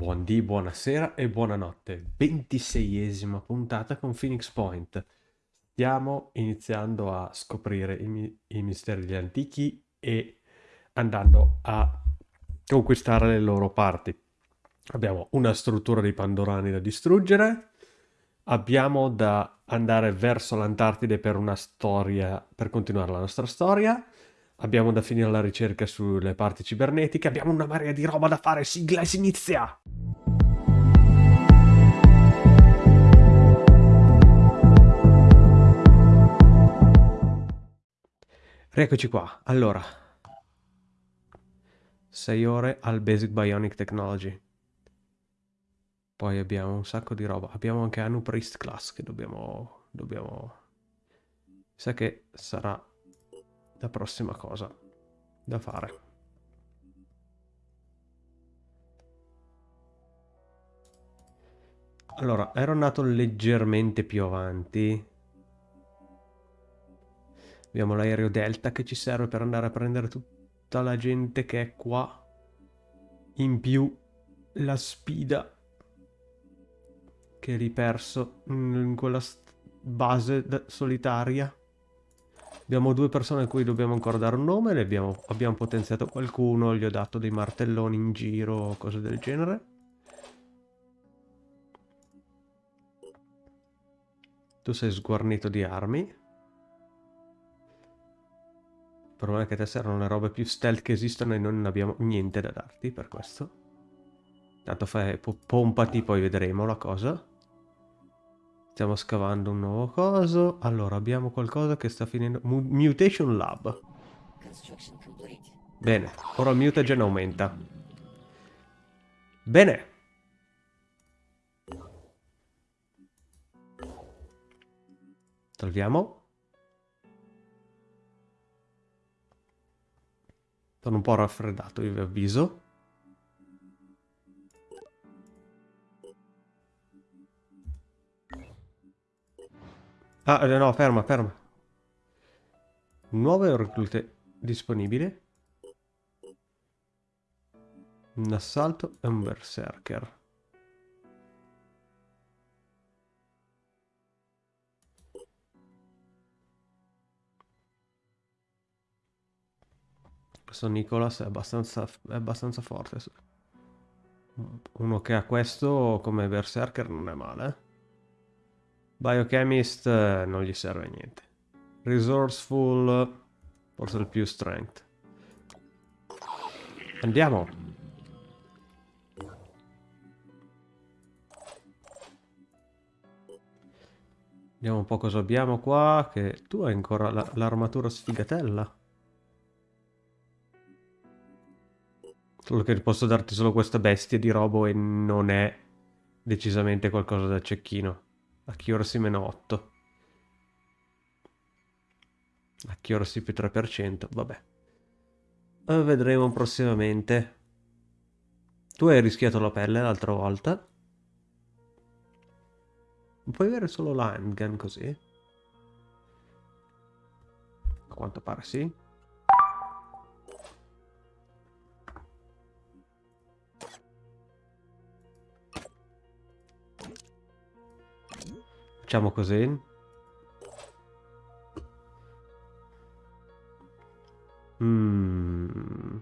Buondì, buonasera e buonanotte. 26esima puntata con Phoenix Point. Stiamo iniziando a scoprire i, i misteri degli antichi e andando a conquistare le loro parti. Abbiamo una struttura di Pandorani da distruggere. Abbiamo da andare verso l'Antartide per una storia, per continuare la nostra storia. Abbiamo da finire la ricerca sulle parti cibernetiche. Abbiamo una marea di roba da fare. Sigla e si inizia! Rieccoci qua. Allora, 6 ore al Basic Bionic Technology. Poi abbiamo un sacco di roba. Abbiamo anche Anu Priest Class che dobbiamo... dobbiamo... Sa che sarà la prossima cosa da fare. Allora, ero andato leggermente più avanti. Abbiamo l'aereo Delta che ci serve per andare a prendere tutta la gente che è qua. In più la spida che riperso in quella base solitaria. Abbiamo due persone a cui dobbiamo ancora dare un nome, ne abbiamo, abbiamo potenziato qualcuno, gli ho dato dei martelloni in giro cose del genere. Tu sei sguarnito di armi. Il problema è che te servono le robe più stealth che esistono e noi non abbiamo niente da darti per questo. Tanto fai, pompati, poi vedremo la cosa. Stiamo scavando un nuovo coso. Allora, abbiamo qualcosa che sta finendo. Mutation Lab. Bene, ora il mutagen aumenta. Bene. Togliamo. Sono un po' raffreddato, io vi avviso. Ah, eh, no, ferma, ferma. Nuove reclute disponibile. Un assalto e un berserker. Questo Nicholas è abbastanza, è abbastanza forte. Uno che ha questo come berserker non è male. Biochemist eh, non gli serve niente. Resourceful, forse il più strength. Andiamo. Vediamo un po' cosa abbiamo qua, che tu hai ancora l'armatura la, sfigatella. Solo che posso darti solo questa bestia di robo e non è decisamente qualcosa da cecchino. Accuracy meno 8. Accuracy più 3%, vabbè. Eh, vedremo prossimamente. Tu hai rischiato la pelle l'altra volta. Puoi avere solo l'handgun così? A quanto pare sì. Facciamo così. Mm.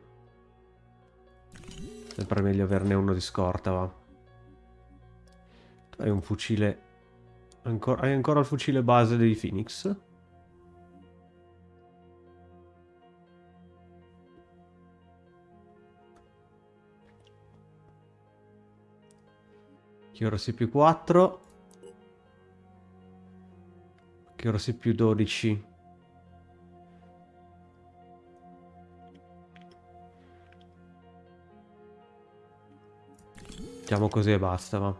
Sempre meglio averne uno di scorta, va. Tu hai un fucile... Ancora... Hai ancora il fucile base dei Phoenix? Chiorosi più 4 che ora sei più 12. Facciamo così e basta, va.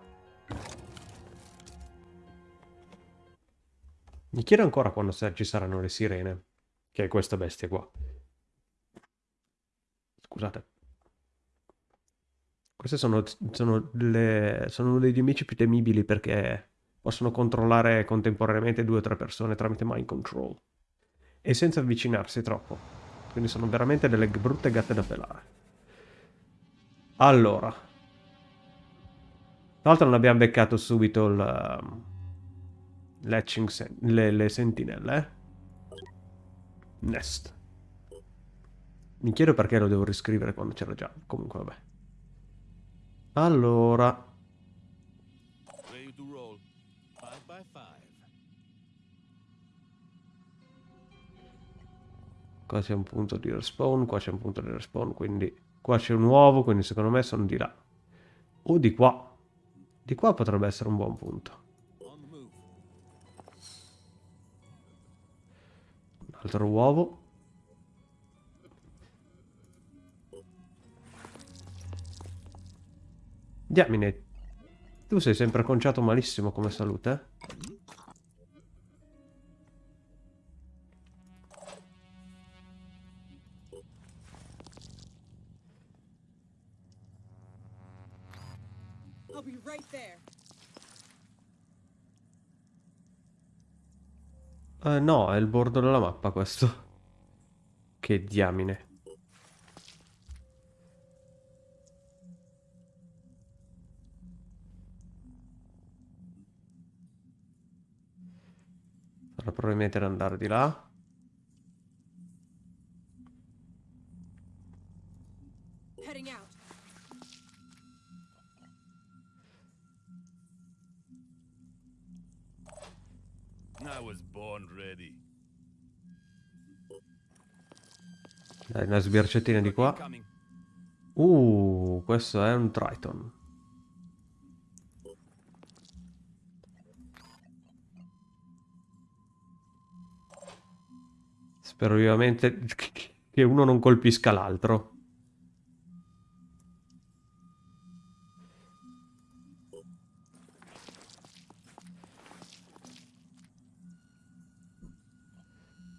Mi chiedo ancora quando ci saranno le sirene. Che è questa bestia qua. Scusate. Queste sono, sono, le, sono degli amici più temibili perché possono controllare contemporaneamente due o tre persone tramite mind control e senza avvicinarsi troppo. Quindi sono veramente delle brutte gatte da pelare. Allora. l'altro non abbiamo beccato subito il... Um, sen le, le sentinelle, eh? Nest. Mi chiedo perché lo devo riscrivere quando c'era già. Comunque, vabbè. Allora... Qua c'è un punto di respawn, qua c'è un punto di respawn, quindi qua c'è un uovo, quindi secondo me sono di là. O di qua. Di qua potrebbe essere un buon punto. Un altro uovo. Diamine, tu sei sempre conciato malissimo come salute, eh? No, è il bordo della mappa questo. Che diamine. Sarà probabilmente andare di là. Dai, una sbirciatina di qua. Uh, questo è un Triton. Spero vivamente che uno non colpisca l'altro.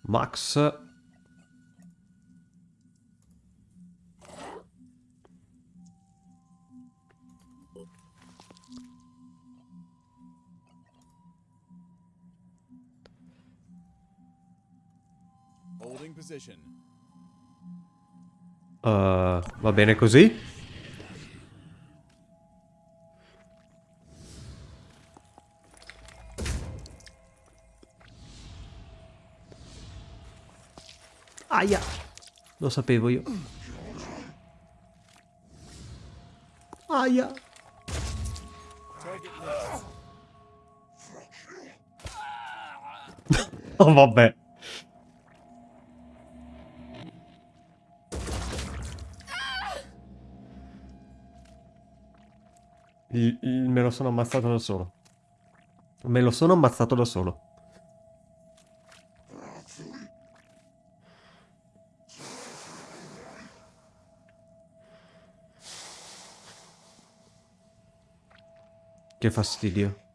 Max Uh, va bene così? Aia! Lo sapevo io. Aia! oh vabbè. Il, me lo sono ammazzato da solo. Me lo sono ammazzato da solo. Che fastidio.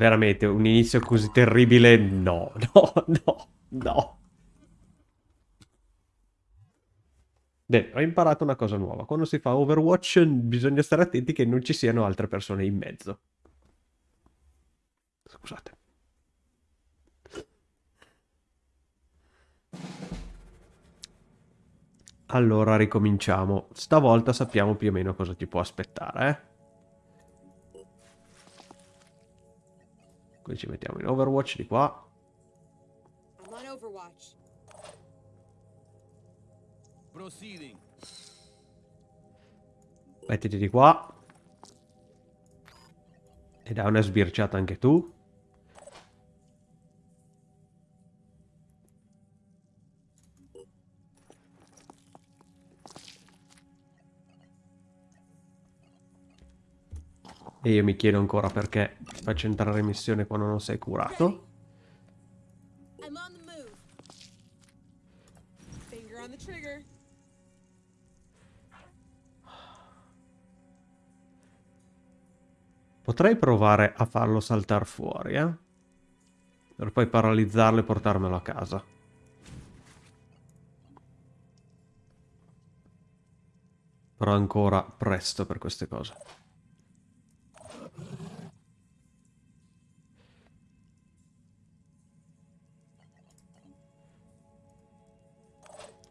Veramente, un inizio così terribile, no, no, no, no. Bene, ho imparato una cosa nuova. Quando si fa Overwatch bisogna stare attenti che non ci siano altre persone in mezzo. Scusate. Allora, ricominciamo. Stavolta sappiamo più o meno cosa ti può aspettare, eh? Qui ci mettiamo in Overwatch di qua. Mettiti di qua. E dai una sbirciata anche tu. E io mi chiedo ancora perché ti faccio entrare in missione quando non sei curato. Potrei provare a farlo saltare fuori, eh? Per poi paralizzarlo e portarmelo a casa. Però ancora presto per queste cose.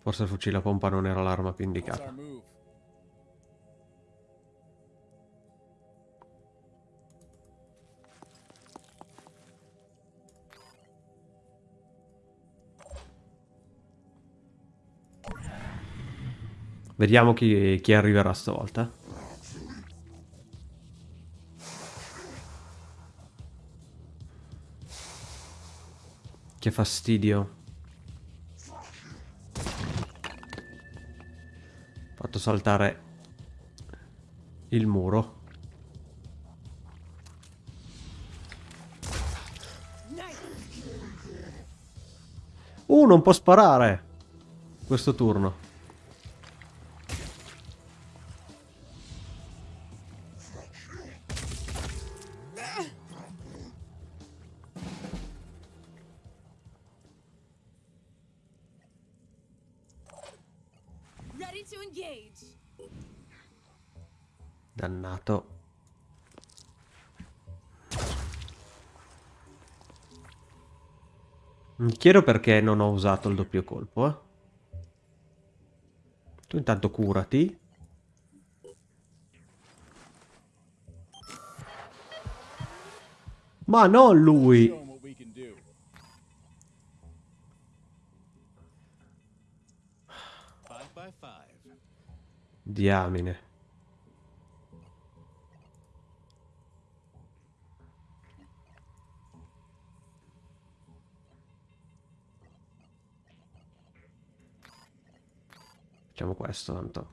Forse il fucile a pompa non era l'arma più indicata. Vediamo chi, chi arriverà stavolta. Che fastidio. Fatto saltare il muro. Uh, non può sparare. Questo turno. Chiedo perché non ho usato il doppio colpo, eh. Tu intanto curati. Ma non lui! Show Facciamo questo tanto.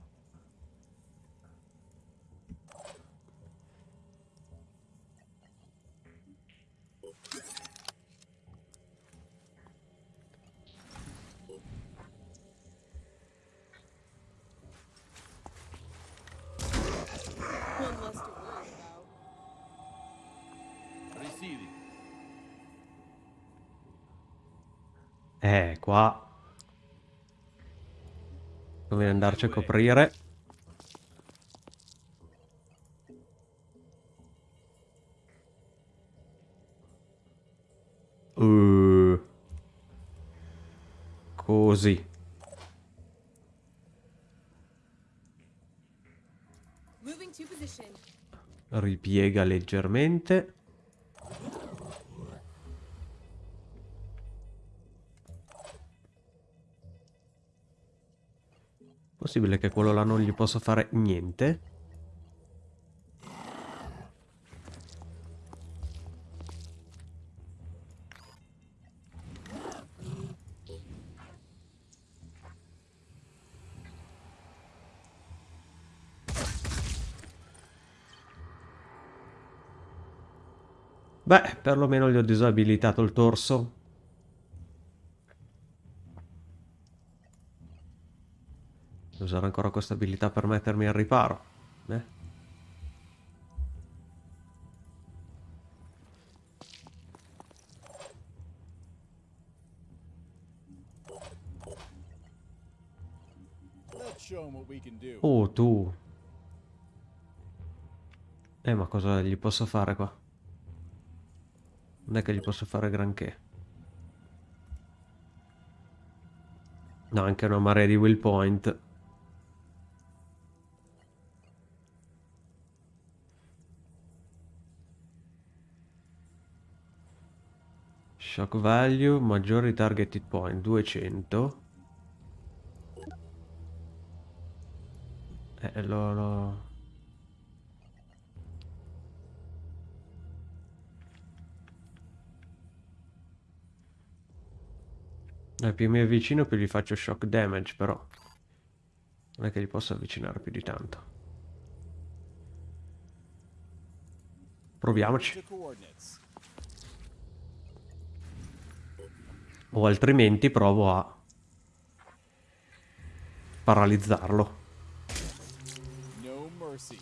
Eh, qua. Conviene andarci a coprire. Uh. Così. Ripiega leggermente. Possibile che quello là non gli possa fare niente? Beh, perlomeno gli ho disabilitato il torso. Usare ancora questa abilità per mettermi al riparo. Eh? Oh, tu. Eh, ma cosa gli posso fare qua? Non è che gli posso fare granché. No, anche una marea di will point. Shock value, maggiori targeted point, 200. Eh, lo, lo- Eh, più mi avvicino più gli faccio shock damage, però. Non è che gli posso avvicinare più di tanto. Proviamoci. To coordinates. O altrimenti provo a paralizzarlo. No mercy.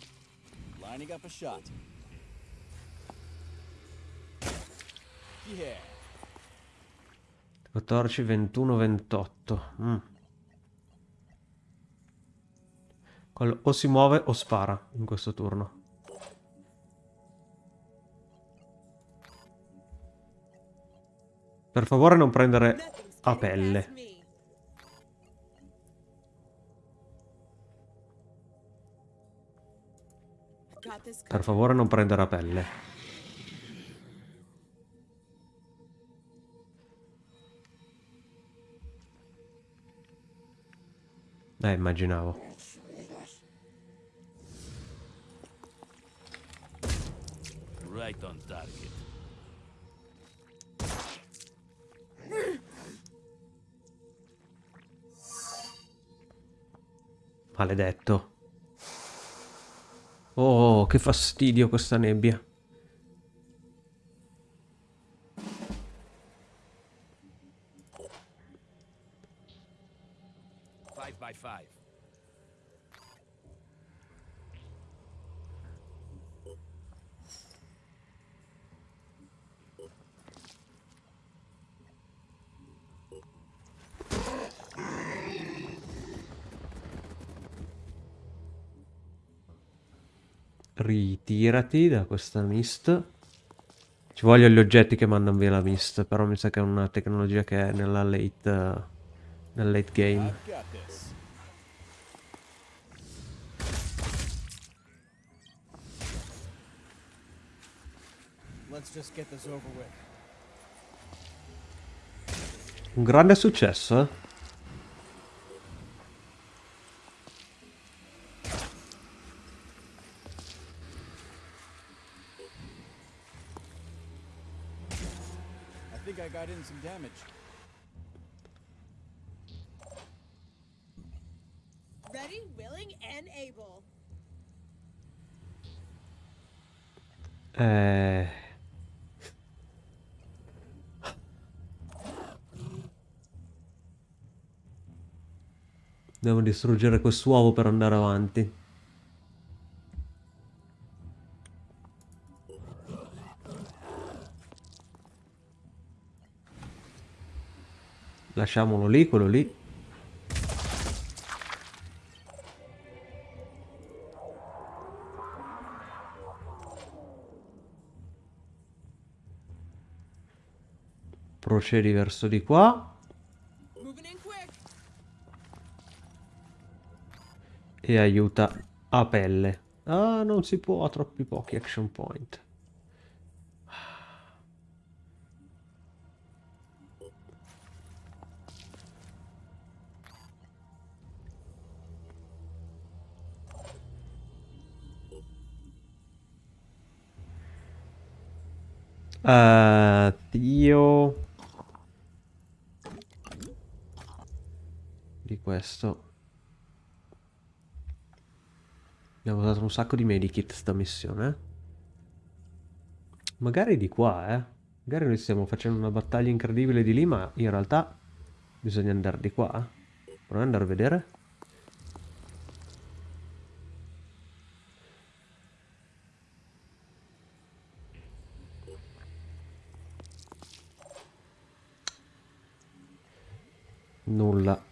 Lining up a shot. Yeah. 14, 21, 28. Mm. O si muove o spara in questo turno. Per favore non prendere a pelle. Per favore non prendere a pelle. Eh, immaginavo. Right on Maledetto. Oh, che fastidio questa nebbia. Ritirati da questa mist. Ci vogliono gli oggetti che mandano via la mist, però mi sa che è una tecnologia che è nella late, eh, nel late game. Un grande successo, eh? I think I got in some damage. Ready, willing, and able. Eh... Devo distruggere quest'uovo per andare avanti. Lasciamolo lì, quello lì. Procedi verso di qua. E aiuta a pelle. Ah, non si può, ha troppi pochi action point. Eh, io... Di questo. Abbiamo usato un sacco di medikit sta missione. eh. Magari di qua, eh. Magari noi stiamo facendo una battaglia incredibile di lì, ma in realtà bisogna andare di qua. eh. Proviamo ad andare a vedere. Nulla.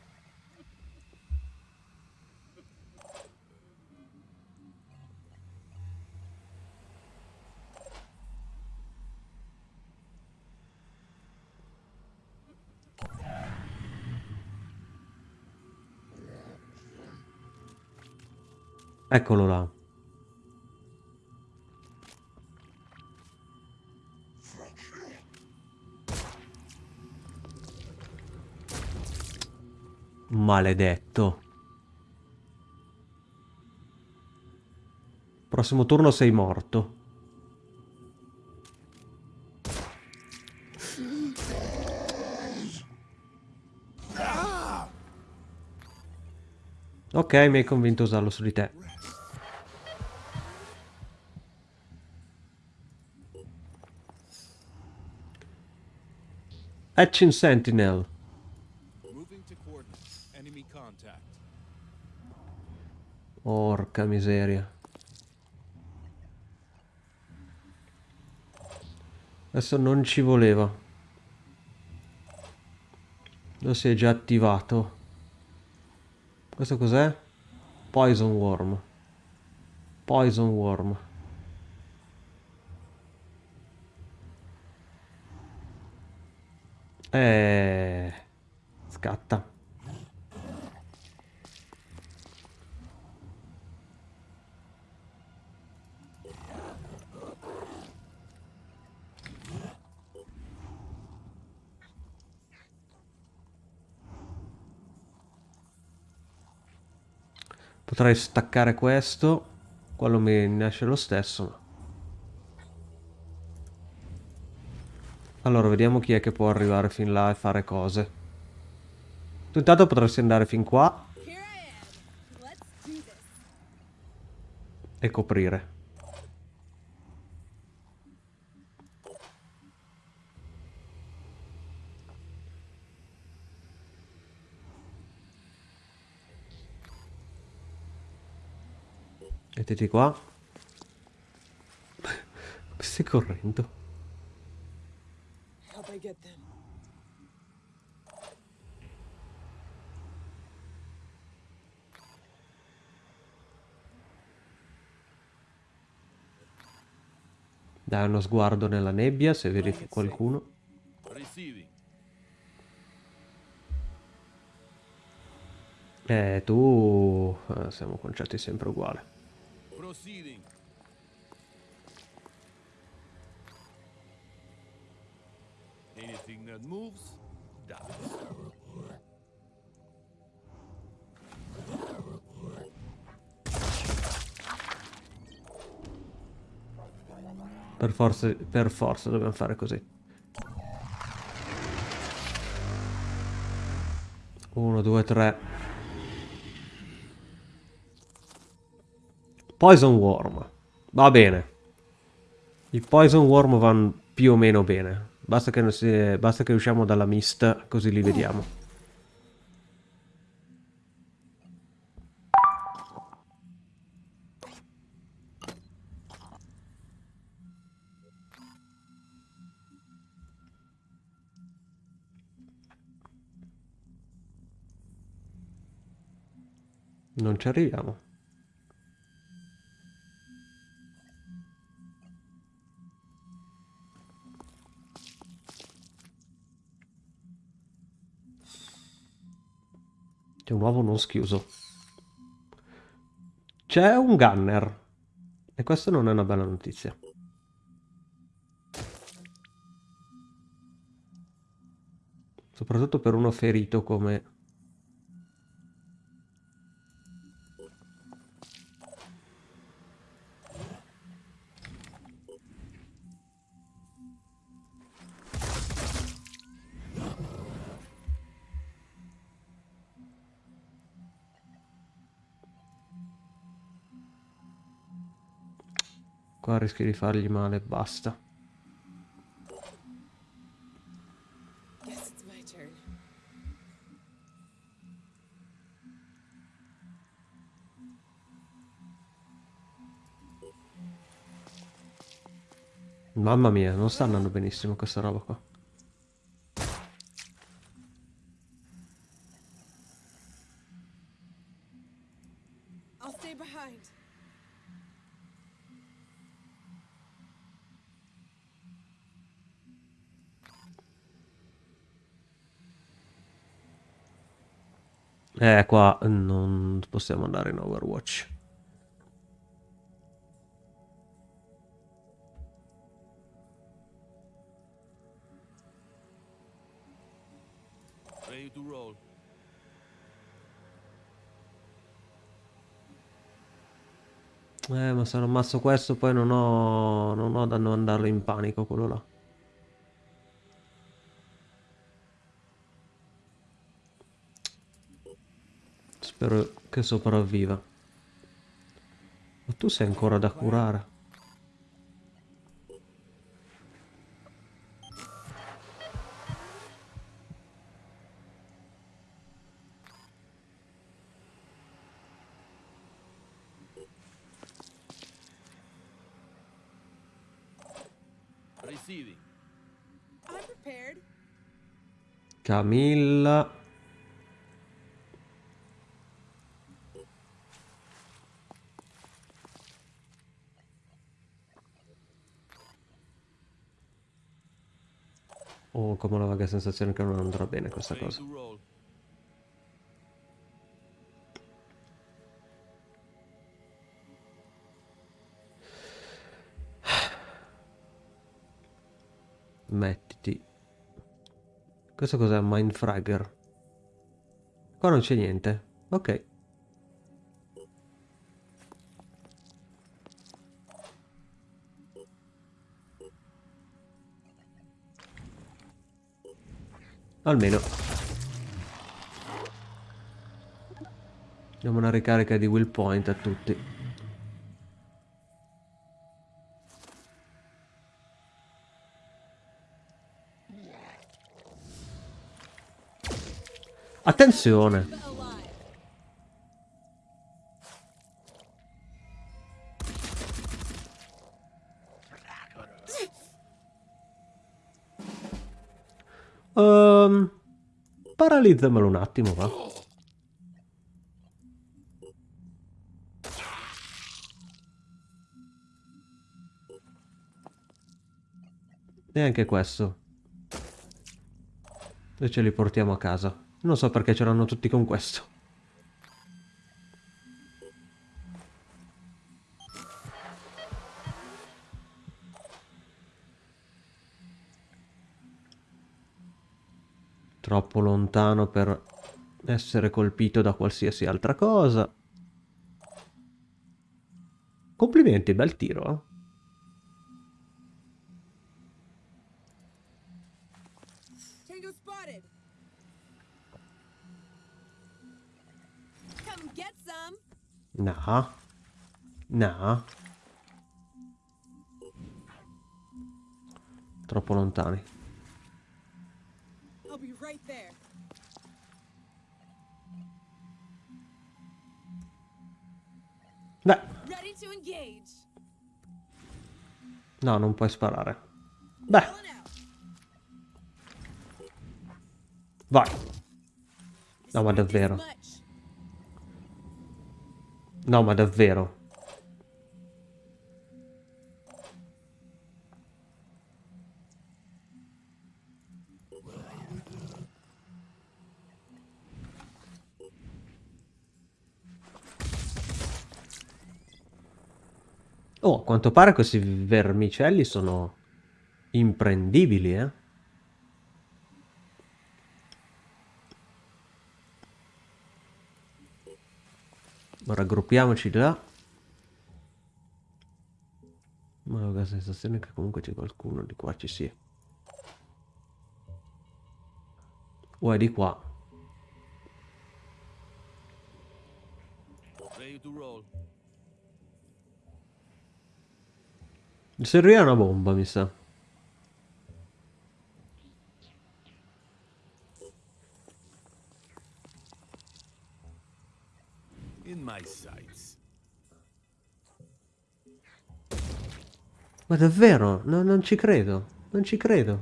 Eccolo là. Maledetto. Prossimo turno sei morto. Ok, mi hai convinto a usarlo su di te. Etching Sentinel. Porca miseria. Adesso non ci voleva. Lo si è già attivato. Questo cos'è? Poison Worm. Poison Worm. Eh... Scatta. Potrei staccare questo. Quello mi ne esce lo stesso. Allora, vediamo chi è che può arrivare fin là e fare cose. Tu intanto potresti andare fin qua e coprire. Mettiti qua. Stai correndo? Dai uno sguardo nella nebbia se vedi qualcuno. Receiving. Eh, tu... eh, siamo concetti sempre uguali. Proceeding. Anything that moves, dies. Per forza, per forza dobbiamo fare così. Uno, due, tre. Poison Worm. Va bene. I Poison Worm vanno più o meno bene. Basta che, si- basta che usciamo dalla mist, così li vediamo. Non ci arriviamo. C'è un uovo non schiuso. C'è un gunner. E questa non è una bella notizia. Soprattutto per uno ferito come... Qua rischi di fargli male, basta. My turn. Mamma mia, non sta andando benissimo questa roba qua. Eh, qua non possiamo andare in Overwatch. Ready to roll. Eh, ma se non ammazzo questo poi non ho... non ho da non andarlo in panico quello là. Spero che sopravviva. Ma tu sei ancora da curare. Receiving. I'm prepared. Camilla. Ho come una vaga sensazione che non andrà bene questa cosa. Mettiti. Questo cos'è? Mindfragger. Qua non c'è niente. Ok. Almeno. Diamo una ricarica di will point a tutti. Attenzione! Paralizzamelo un attimo, va. E anche questo. E ce li portiamo a casa. Non so perché ce l'hanno tutti con questo. Troppo lontano per essere colpito da qualsiasi altra cosa. Complimenti, bel tiro, eh. No. No. Troppo lontani. I'll be right there. Beh, no, non puoi sparare. Beh, vai. No, ma davvero. No, ma davvero. Oh, a quanto pare questi vermicelli sono imprendibili, eh. Raggruppiamoci là. Ma ho la sensazione che comunque c'è qualcuno di qua ci sia. O è di qua. Ready to roll. Mi serviva una bomba, mi sa. In my sights. Ma davvero? No, non ci credo. Non ci credo.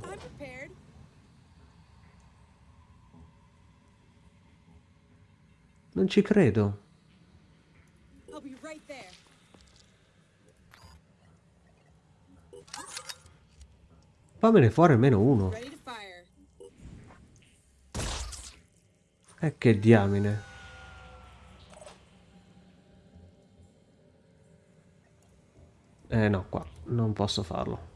Non ci credo. I'll be right there. Fammene fuori almeno uno. Fire. Eh, che diamine. Eh no, qua. Non posso farlo.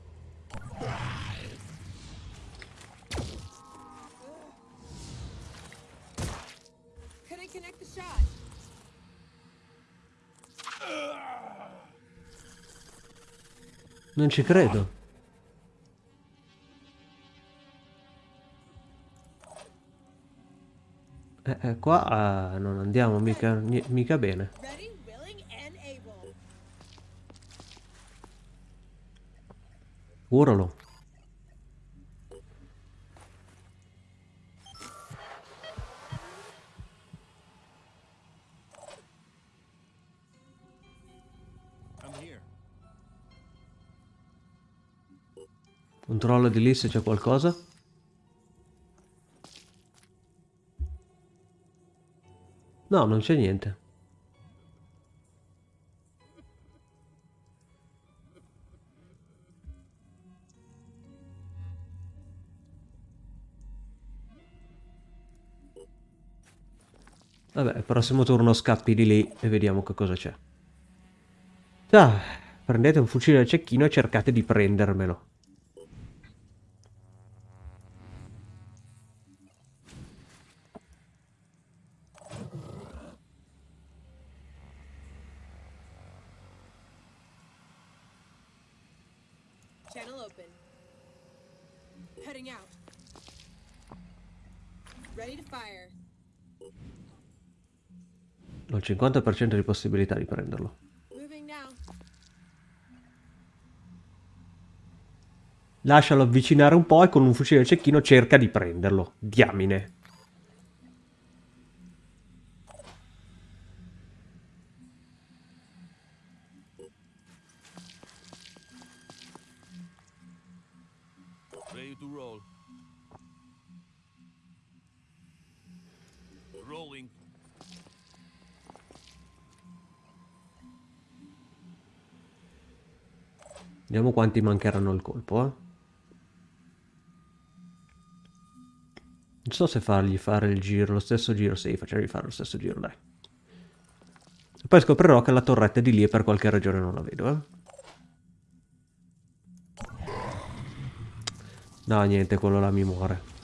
Non ci credo. Eh, eh, qua eh, non andiamo mica, mica bene. Here. Controllo di lì se c'è qualcosa. No, non c'è niente. Vabbè, prossimo turno scappi di lì e vediamo che cosa c'è. Ah, prendete un fucile al cecchino e cercate di prendermelo. Channel open. Heading out. Ready to fire. Ho il 50% di possibilità di prenderlo. Lascialo avvicinare un po' e con un fucile cecchino cerca di prenderlo. Diamine. Ready to roll. Rolling. Vediamo quanti mancheranno il colpo, eh. Non so se fargli fare il giro, lo stesso giro. Sì, facciamogli fare lo stesso giro, dai. Poi scoprirò che la torretta è di lì e per qualche ragione non la vedo, eh. No, niente, quello là mi muore.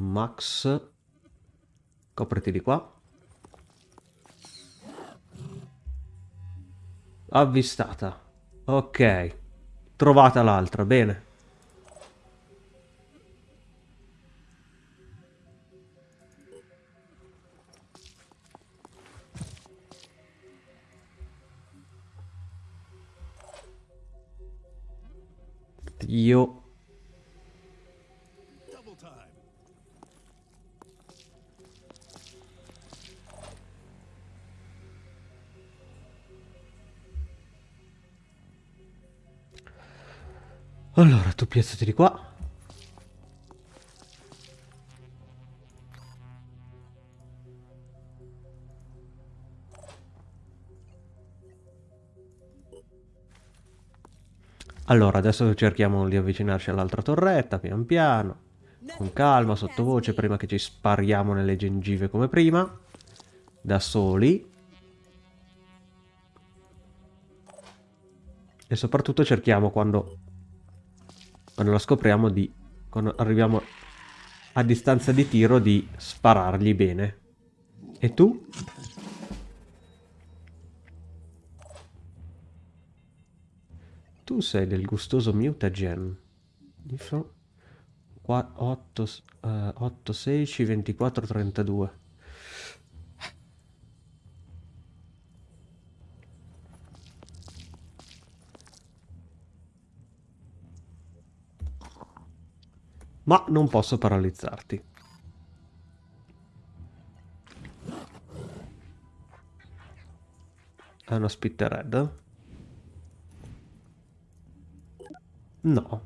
Max. Copriti di qua. Avvistata. Ok. Trovata l'altra, bene. Io Allora, tu piazzati di qua. Allora, adesso cerchiamo di avvicinarci all'altra torretta, pian piano. Con calma, sottovoce, prima che ci spariamo nelle gengive come prima. Da soli. E soprattutto cerchiamo quando quando la scopriamo di quando arriviamo a distanza di tiro di sparargli bene. E tu? tu sei del gustoso mutagen fro 8 8 16 24 32 ma non posso paralizzarti. È una spittered? No.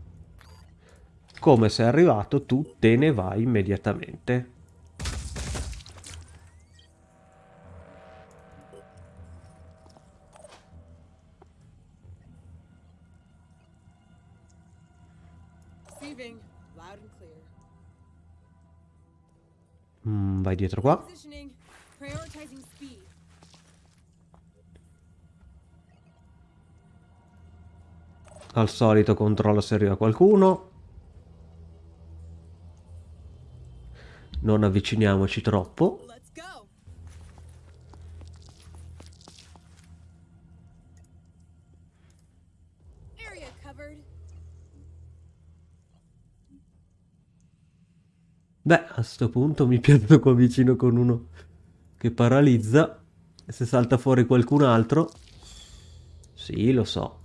Come sei arrivato tu te ne vai immediatamente. Vai dietro qua. Al solito controllo se arriva qualcuno. Non avviciniamoci troppo. Beh, a sto punto mi piazzo qua vicino con uno che paralizza. E se salta fuori qualcun altro... Sì, lo so.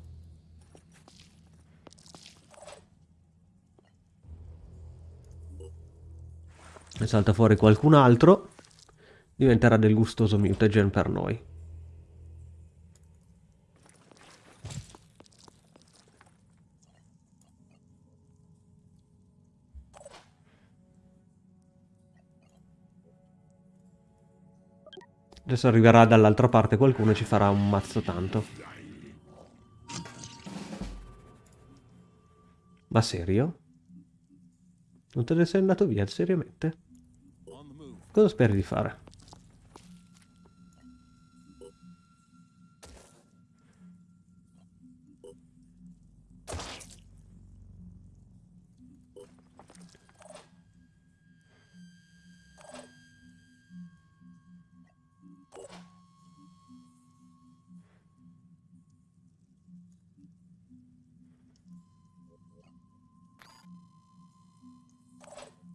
Se salta fuori qualcun altro, diventerà del gustoso mutagen per noi. Adesso arriverà dall'altra parte qualcuno e ci farà un mazzo tanto. Ma serio? Non te ne sei andato via, seriamente? Cosa speri di fare?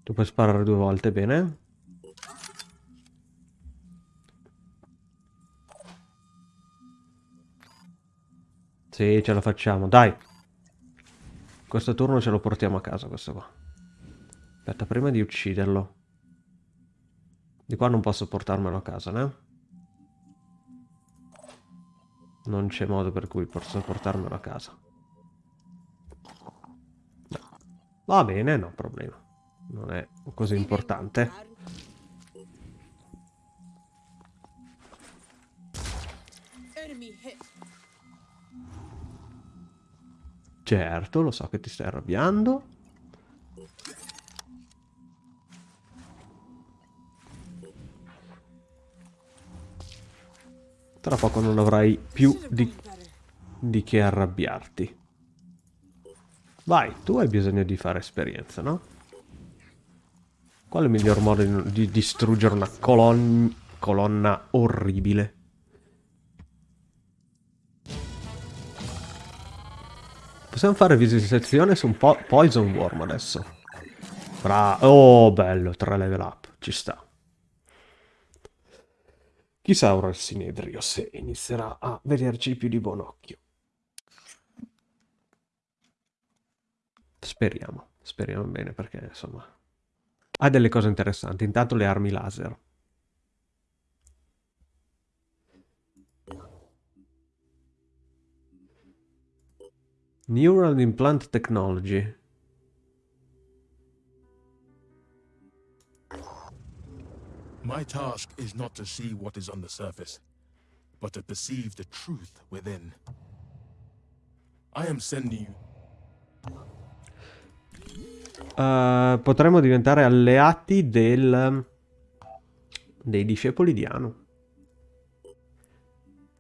Tu puoi sparare due volte, bene. Sì, ce la facciamo, dai. Questo turno ce lo portiamo a casa, questo qua. Aspetta, prima di ucciderlo. Di qua non posso portarmelo a casa, né? Non c'è modo per cui posso portarmelo a casa. No. Va bene, no problema. Non è così importante. Certo, lo so che ti stai arrabbiando. Tra poco non avrai più di, di che arrabbiarti. Vai, tu hai bisogno di fare esperienza, no? Qual è il miglior modo di, di distruggere una colon- colonna orribile? Possiamo fare visitazione su un po' Poison Worm adesso. Bra oh, bello, 3 level up, ci sta. Chissà ora il Sinedrio se inizierà a vederci più di buon occhio. Speriamo, speriamo bene perché insomma ha delle cose interessanti. Intanto le armi laser. Neural Implant Technology. My task is not to see what is on the surface, but to perceive the truth within. I am sending you. Uh, potremmo diventare alleati del... dei discepoli di Anu.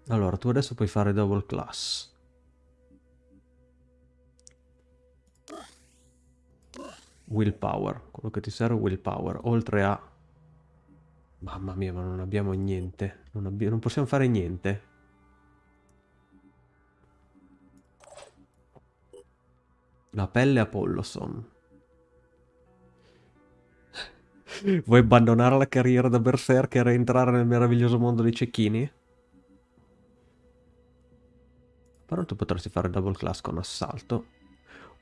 Allora, tu adesso puoi fare double class. Willpower, quello che ti serve è willpower, oltre a... Mamma mia, ma non abbiamo niente, non, abbi- non possiamo fare niente. La pelle Apolloson. Vuoi abbandonare la carriera da berserker e entrare nel meraviglioso mondo dei cecchini? Però tu potresti fare double class con assalto.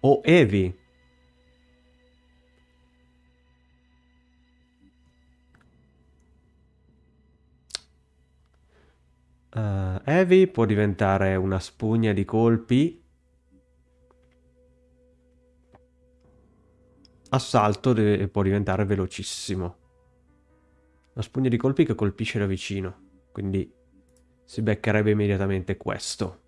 O Evi. Uh, Evi può diventare una spugna di colpi. Assalto deve- può diventare velocissimo. Una spugna di colpi che colpisce da vicino. Quindi si beccherebbe immediatamente questo.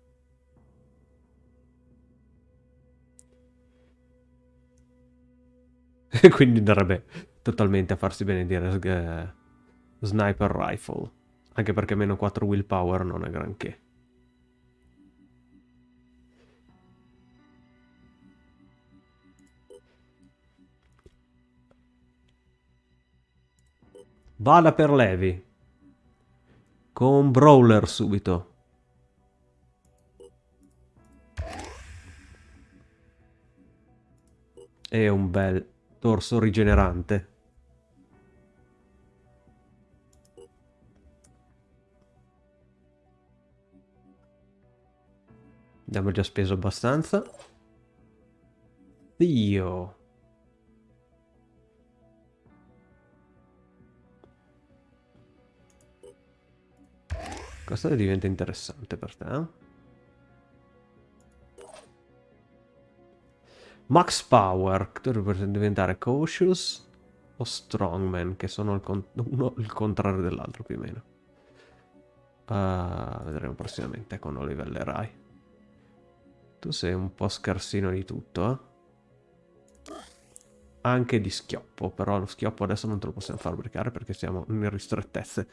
Quindi andrebbe totalmente a farsi benedire eh, Sniper Rifle. Anche perché meno 4 willpower non è granché. Vada per Levi. Con Brawler subito. E un bel torso rigenerante. Abbiamo già speso abbastanza. Dio. Questo diventa interessante per te. eh? Max Power. Tu dovresti diventare Cautious o Strongman, che sono il, uno il contrario dell'altro più o meno. Ah, vedremo prossimamente quando livellerai. Tu sei un po' scarsino di tutto, eh? Anche di schioppo, però lo schioppo adesso non te lo possiamo fabbricare perché siamo in ristrettezze.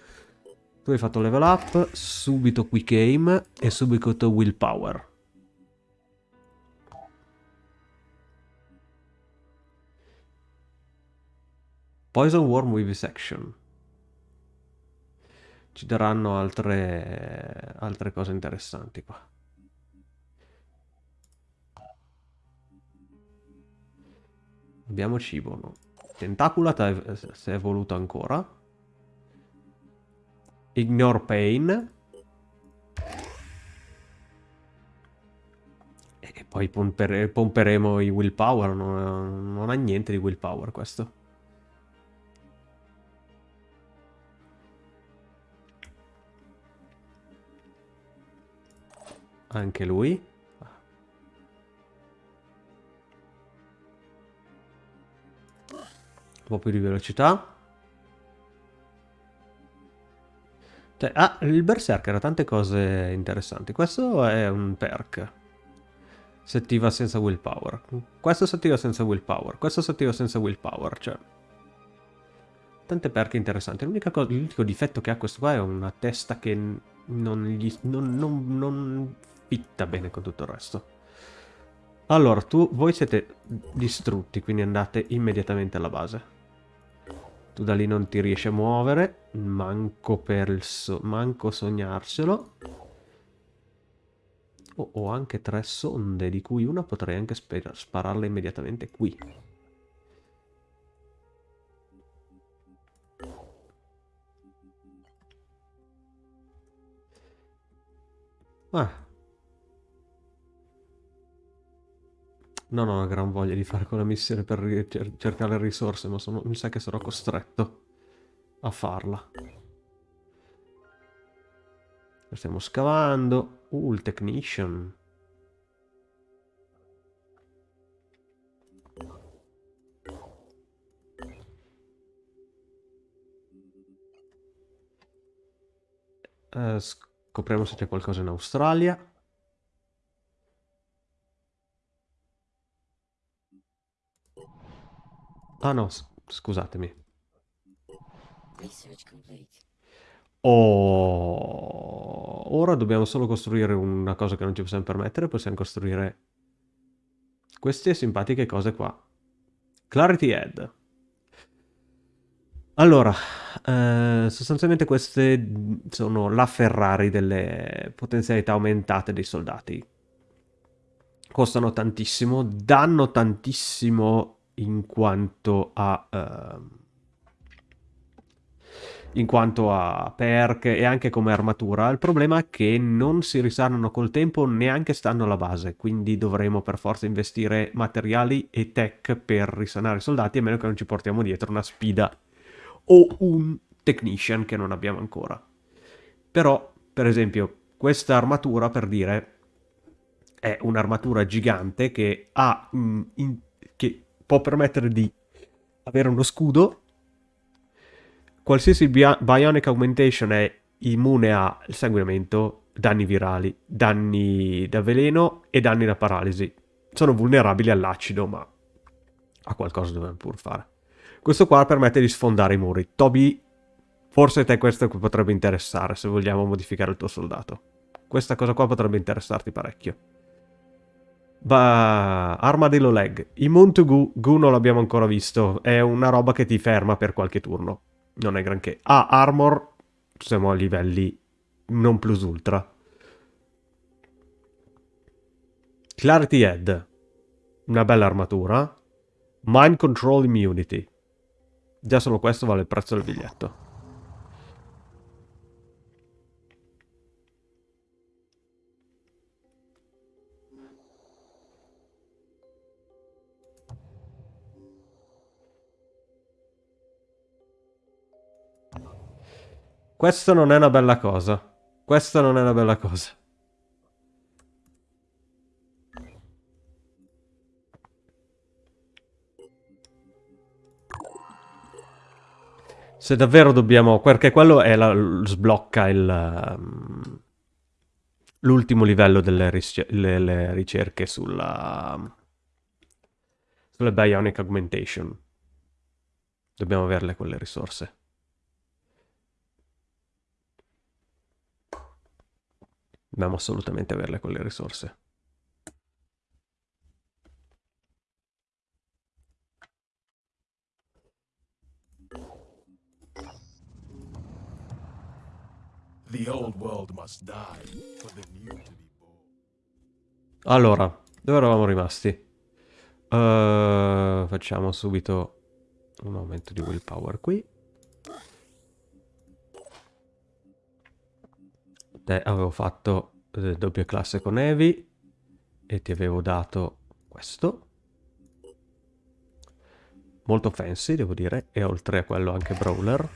Tu hai fatto level up, subito quick aim e subito willpower. Poison Worm Vivisection. Ci daranno altre, altre cose interessanti qua. Abbiamo cibo, no? Tentacula si è evoluto ancora. Ignore Pain. E poi pompere, pomperemo i willpower. Non, non ha niente di willpower questo. Anche lui. Un po' più di velocità. Cioè, ah, il Berserker ha tante cose interessanti. Questo è un perk. Si attiva senza willpower. Questo si attiva senza willpower. Questo si attiva senza willpower. Cioè, tante perk interessanti. L'unico difetto che ha questo qua è una testa che non, gli, non, non, non fitta bene con tutto il resto. Allora, tu, voi siete distrutti, quindi andate immediatamente alla base. Tu da lì non ti riesci a muovere. Manco per il so manco sognarselo. Oh, ho anche tre sonde, di cui una potrei anche spararla immediatamente qui. Ah, Non ho una gran voglia di fare quella missione per cercare risorse, ma sono, mi sa che sarò costretto a farla. Stiamo scavando. Uh, il technician. Uh, scopriamo se c'è qualcosa in Australia. Ah no, scusatemi. Oh, ora dobbiamo solo costruire una cosa che non ci possiamo permettere, possiamo costruire queste simpatiche cose qua. Clarity Head. Allora, eh, sostanzialmente queste sono la Ferrari delle potenzialità aumentate dei soldati. Costano tantissimo, danno tantissimo in quanto a... Uh, in quanto a perk e anche come armatura. Il problema è che non si risanano col tempo neanche stando alla base, quindi dovremo per forza investire materiali e tech per risanare i soldati, a meno che non ci portiamo dietro una spida o un technician che non abbiamo ancora. Però, per esempio, questa armatura, per dire, è un'armatura gigante che ha... Che può permettere di avere uno scudo. Qualsiasi Bionic Augmentation è immune al sanguinamento, danni virali, danni da veleno e danni da paralisi. Sono vulnerabili all'acido, ma a qualcosa dobbiamo pur fare. Questo qua permette di sfondare i muri. Toby, forse te questo potrebbe interessare se vogliamo modificare il tuo soldato. Questa cosa qua potrebbe interessarti parecchio. Bah, Armadillo Leg. To Goo, Goo non l'abbiamo ancora visto. È una roba che ti ferma per qualche turno. Non è granché. Ah, Armor. Siamo a livelli non plus ultra. Clarity Head. Una bella armatura. Mind Control Immunity. Già solo questo vale il prezzo del biglietto. Questo non è una bella cosa. Questa non è una bella cosa. Se davvero dobbiamo... Perché quello la, sblocca. Um, l'ultimo livello delle ricerche sulla... Sulle Bionic Augmentation. Dobbiamo averle quelle risorse. Dobbiamo assolutamente averle quelle risorse. Allora, dove eravamo rimasti? Uh, facciamo subito Un aumento di willpower qui. Te avevo fatto eh, doppia classe con Evi e ti avevo dato questo. Molto fancy, devo dire, e oltre a quello anche brawler.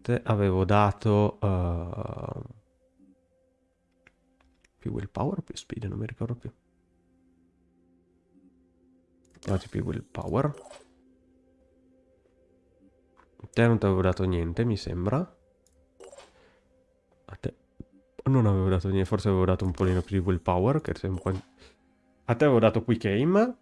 Te avevo dato... Uh, più willpower o più speed, non mi ricordo più. Dati più willpower. Te non ti avevo dato niente, mi sembra. A te non avevo dato niente, forse avevo dato un polino più di willpower, che po'... A te avevo dato quick aim.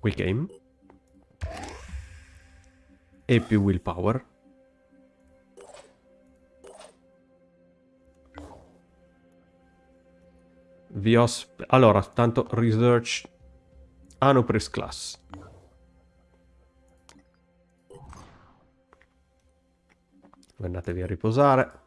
Quick aim. E più willpower. Vi ho... Allora, tanto research Anopris class. Andatevi a riposare.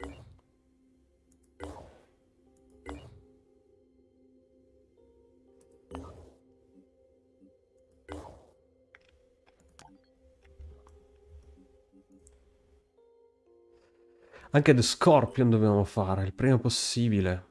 Anche The Scorpion dobbiamo fare, il prima possibile.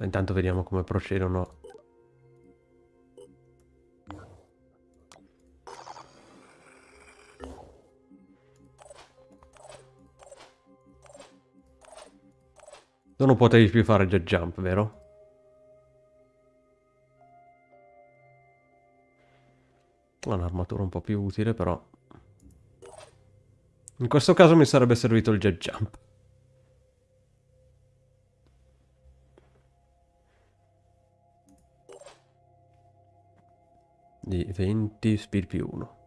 Intanto vediamo come procedono. Non potevi più fare jet jump, vero? Un'armatura un po' più utile, però... In questo caso mi sarebbe servito il jet jump. Di 20 speed più 1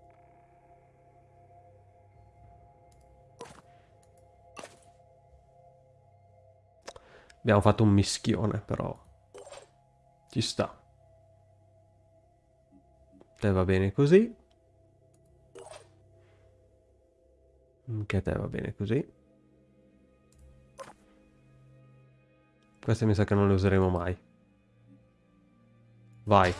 abbiamo fatto un mischione però. Ci sta. Te va bene così. Anche te va bene così. Queste mi sa che non le useremo mai. Vai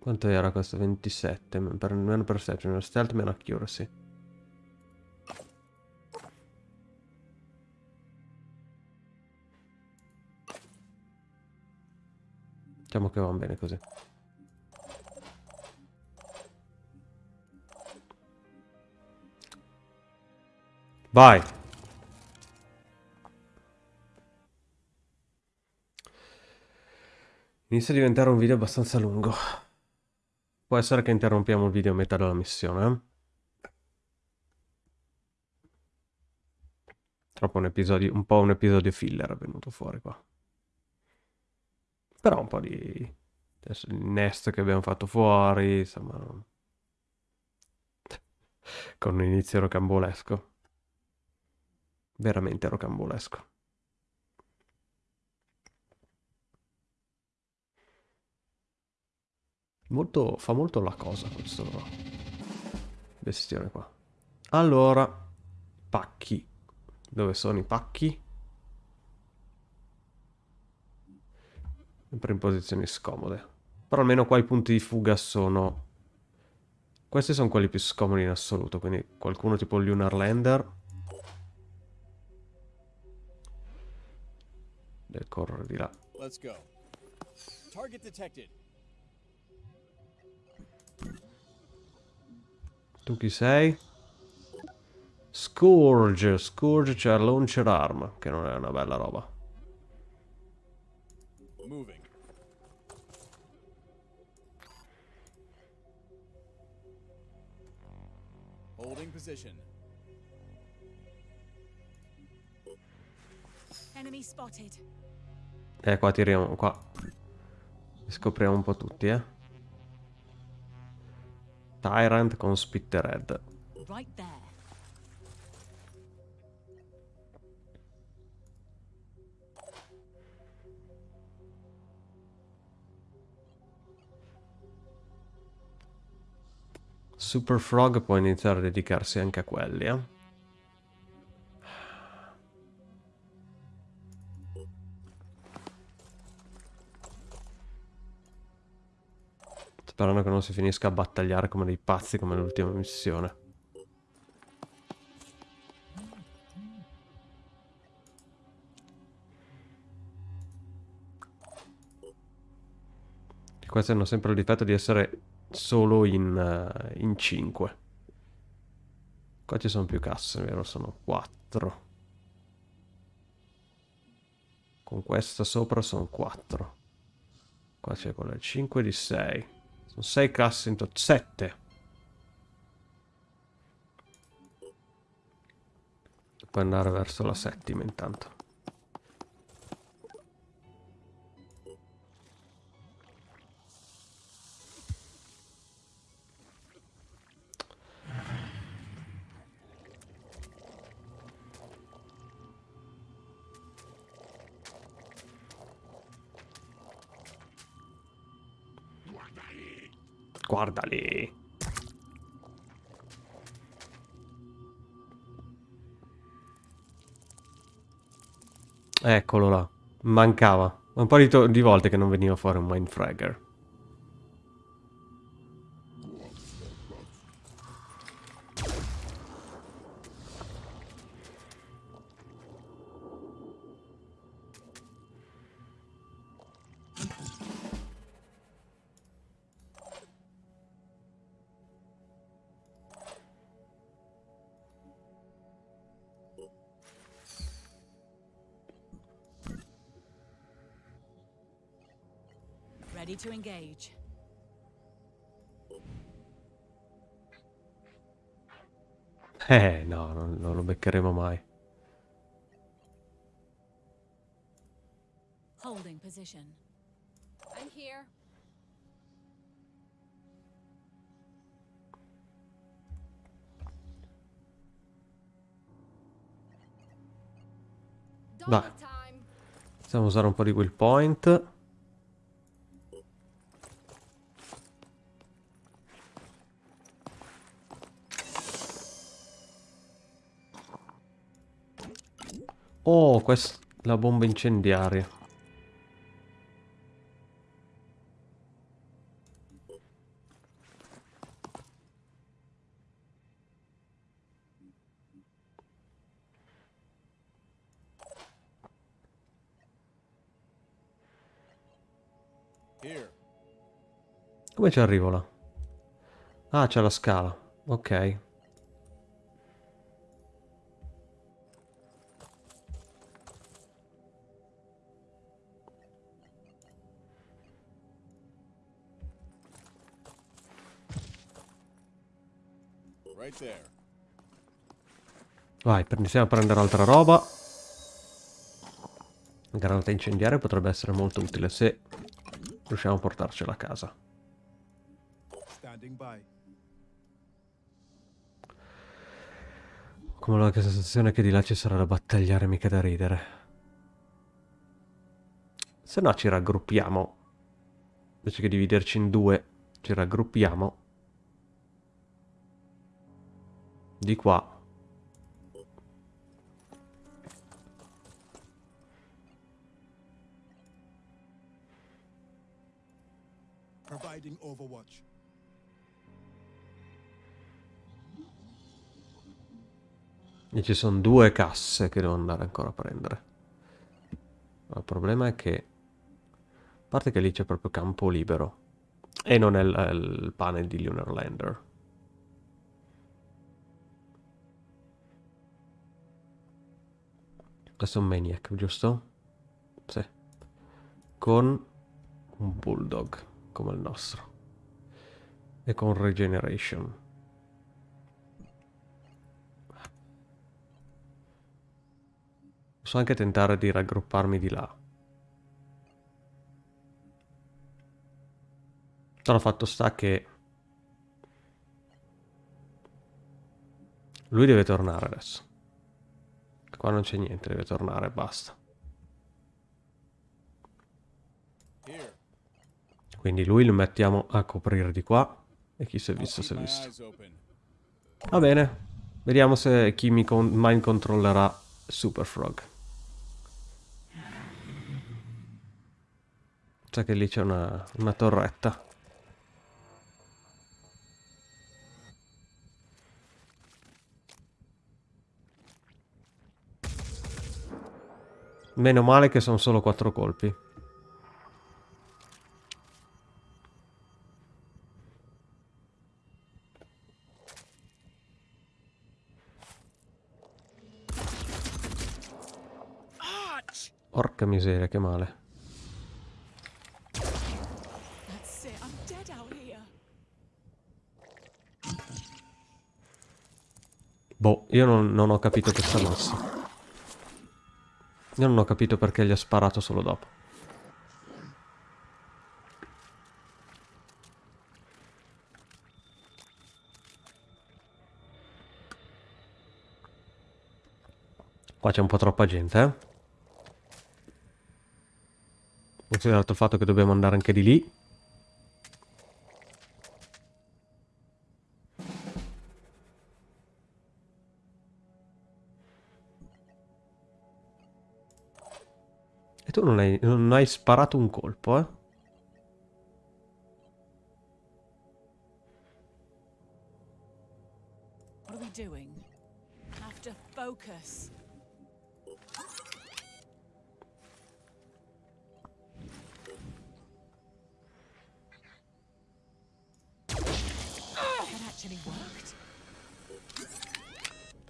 Quanto era questo? 27. Per, meno perception, stealth, meno accuracy. Diciamo che va bene così. Vai! Inizia a diventare un video abbastanza lungo. Può essere che interrompiamo il video a metà della missione. Eh? Troppo un episodio, un po' un episodio filler è venuto fuori qua. Però un po' di... Adesso il nest che abbiamo fatto fuori, insomma... Con un inizio rocambolesco. Veramente rocambolesco. Molto, fa molto la cosa questo bestione qua. Allora, pacchi. Dove sono i pacchi? Sempre in posizioni scomode. Però almeno qua i punti di fuga sono... Questi sono quelli più scomodi in assoluto, quindi qualcuno tipo Lunar Lander. Deve correre di là. Let's go. Target detected. Tu chi sei? Scourge. Scourge c'è Launcher Arm, che non è una bella roba. Moving. Holding position. position. Enemy spotted. Eh, qua tiriamo, qua. Scopriamo un po' tutti, eh. Tyrant con Spittered. Right. Super Frog può iniziare a dedicarsi anche a quelli, eh. Sperando che non si finisca a battagliare come dei pazzi come l'ultima missione. E Questi hanno sempre il difetto di essere solo in, eh, in 5. Qua ci sono più casse, vero? Sono 4. Con questa sopra sono 4. Qua c'è quella 5 di 6. Sono 6 casse in totale. 7. Puoi andare verso la settima intanto. Guarda lì. Eccolo là. Mancava. Un po' di, di volte che non veniva fuori un Mindfragger. Position. I'm here. Dai. Possiamo usare un po' di will point. Oh, questa la bomba incendiaria. Come ci arrivo là? Ah, c'è la scala. Ok. Vai, iniziamo a prendere altra roba. Granata incendiaria potrebbe essere molto utile se riusciamo a portarcela a casa. Come la sensazione che di là ci sarà da battagliare mica da ridere. Se no ci raggruppiamo. Invece che dividerci in due, ci raggruppiamo. Di qua. Providing overwatch. E ci sono due casse che devo andare ancora a prendere. Ma il problema è che... A parte che lì c'è proprio campo libero. E non è il, il panel di Lunar Lander. Questo è un Maniac, giusto? Sì. Con un Bulldog, come il nostro. E con Regeneration. Posso anche tentare di raggrupparmi di là. Però fatto sta che... Lui deve tornare adesso. Qua non c'è niente, deve tornare, basta. Quindi lui lo mettiamo a coprire di qua. E chi si è visto, si è visto. Va bene. Vediamo se chi mi con- mind controllerà Super Frog. Sa che lì c'è una, una torretta. Meno male che sono solo quattro colpi. Porca miseria, che male. Boh, io non, non ho capito questa mossa. Io non ho capito perché gli ha sparato solo dopo. Qua c'è un po' troppa gente, eh? Considerato il fatto che dobbiamo andare anche di lì. E tu non hai, non hai sparato un colpo, eh?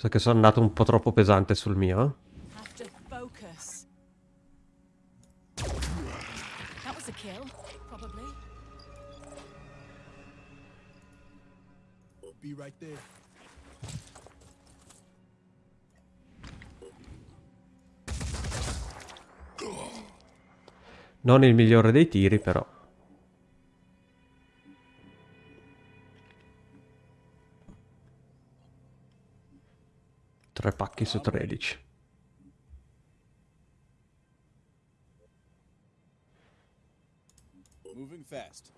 Sa che sono andato un po' troppo pesante sul mio, eh? Non il migliore dei tiri, però. Tre pacchi su 13. Moving fast.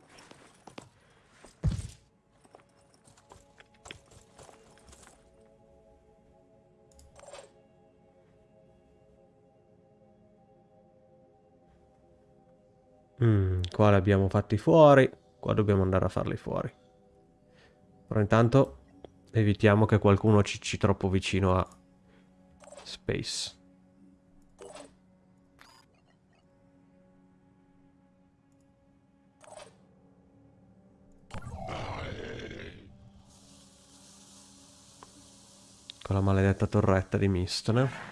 Mm, qua li abbiamo fatti fuori. Qua dobbiamo andare a farli fuori. Però intanto evitiamo che qualcuno ci, ci troppo vicino a Space. Con la maledetta torretta di Mistone.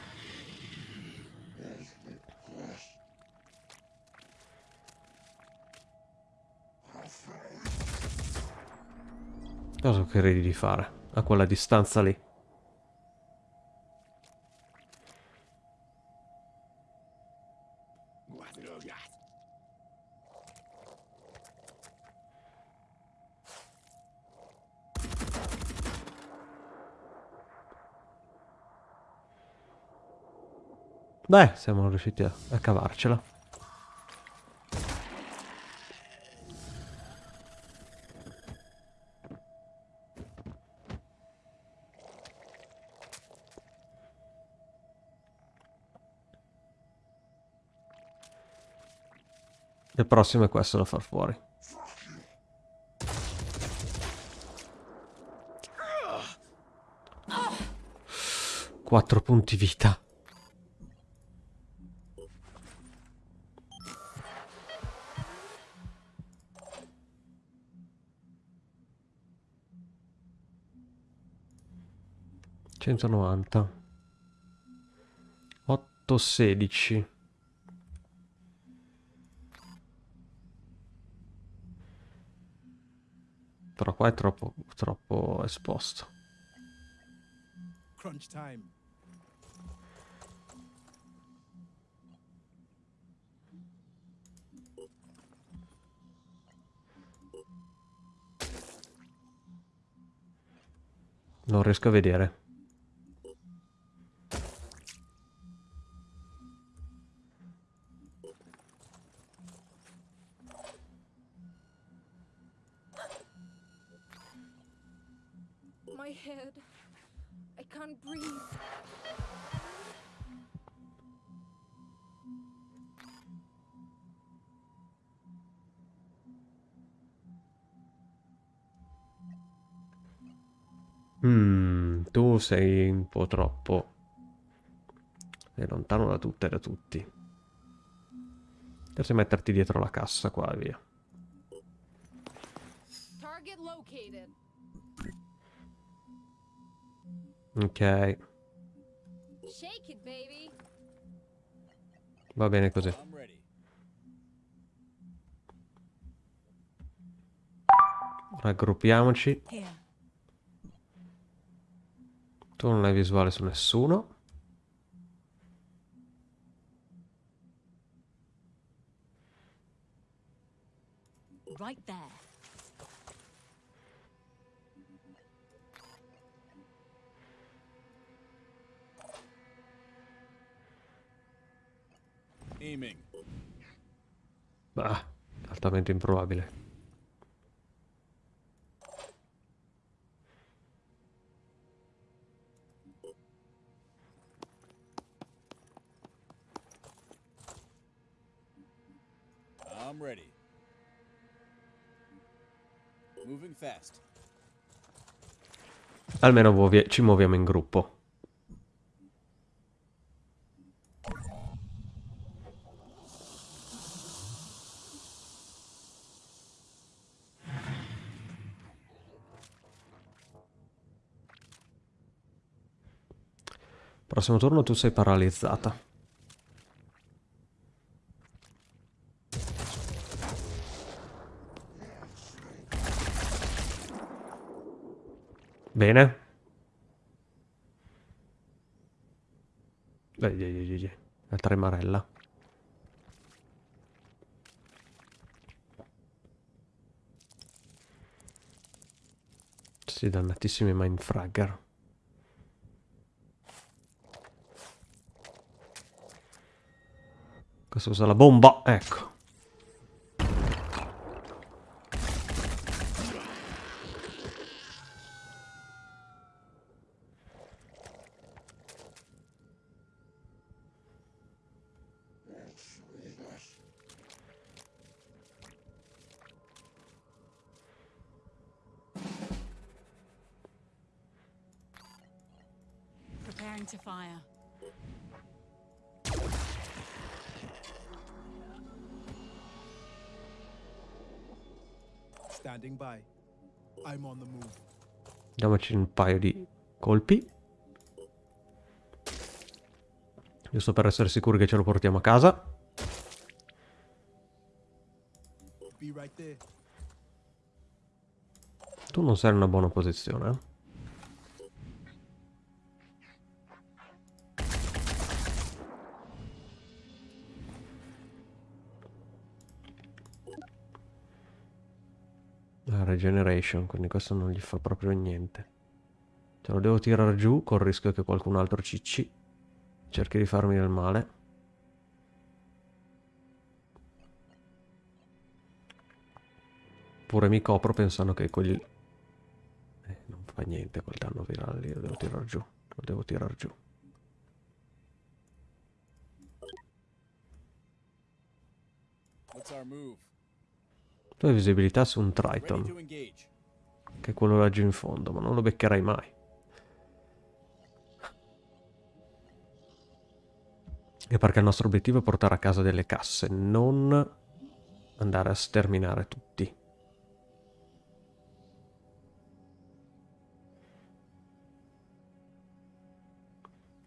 Cosa credi di fare a quella distanza lì? Beh, siamo riusciti a, a cavarcela. Il prossimo è questo da far fuori. Quattro punti vita. Centonovanta. Otto sedici. qua è troppo, troppo esposto. Crunch time. Non riesco a vedere. Can't breathe. Mm, tu sei un po' troppo. Sei lontano da tutte e da tutti. Potresti metterti dietro la cassa qua e via. Target located. Ok, Shake it, baby. va bene così. Raggruppiamoci. Tu non hai visuale su nessuno. Right there. Aiming. Ah, altamente improbabile. I'm ready. Moving fast. Almeno ci muoviamo in gruppo. Prossimo turno tu sei paralizzata. Bene. Ye, ye, ye. La tremarella. Sì, dannatissimi mindfragger. Questo usa la bomba, ecco. Diamoci un paio di colpi. Giusto per essere sicuri che ce lo portiamo a casa. Tu non sei in una buona posizione. eh. La regeneration, quindi questo non gli fa proprio niente. Ce lo devo tirare giù col rischio che qualcun altro cicci. Cerchi di farmi del male. Pure mi copro pensando che quelli... Eh, non fa niente quel danno virale lì, lo devo tirare giù. Lo devo tirare giù. Tu hai visibilità su un Triton, che è quello laggiù in fondo, ma non lo beccherai mai. E perché il nostro obiettivo è portare a casa delle casse, non andare a sterminare tutti.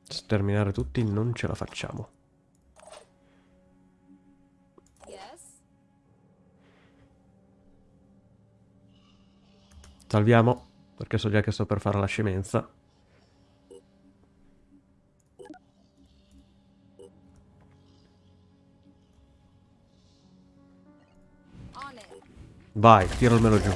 Sterminare tutti non ce la facciamo. Salviamo, perché so già che sto per fare la scemenza. Vai, tiramelo giù.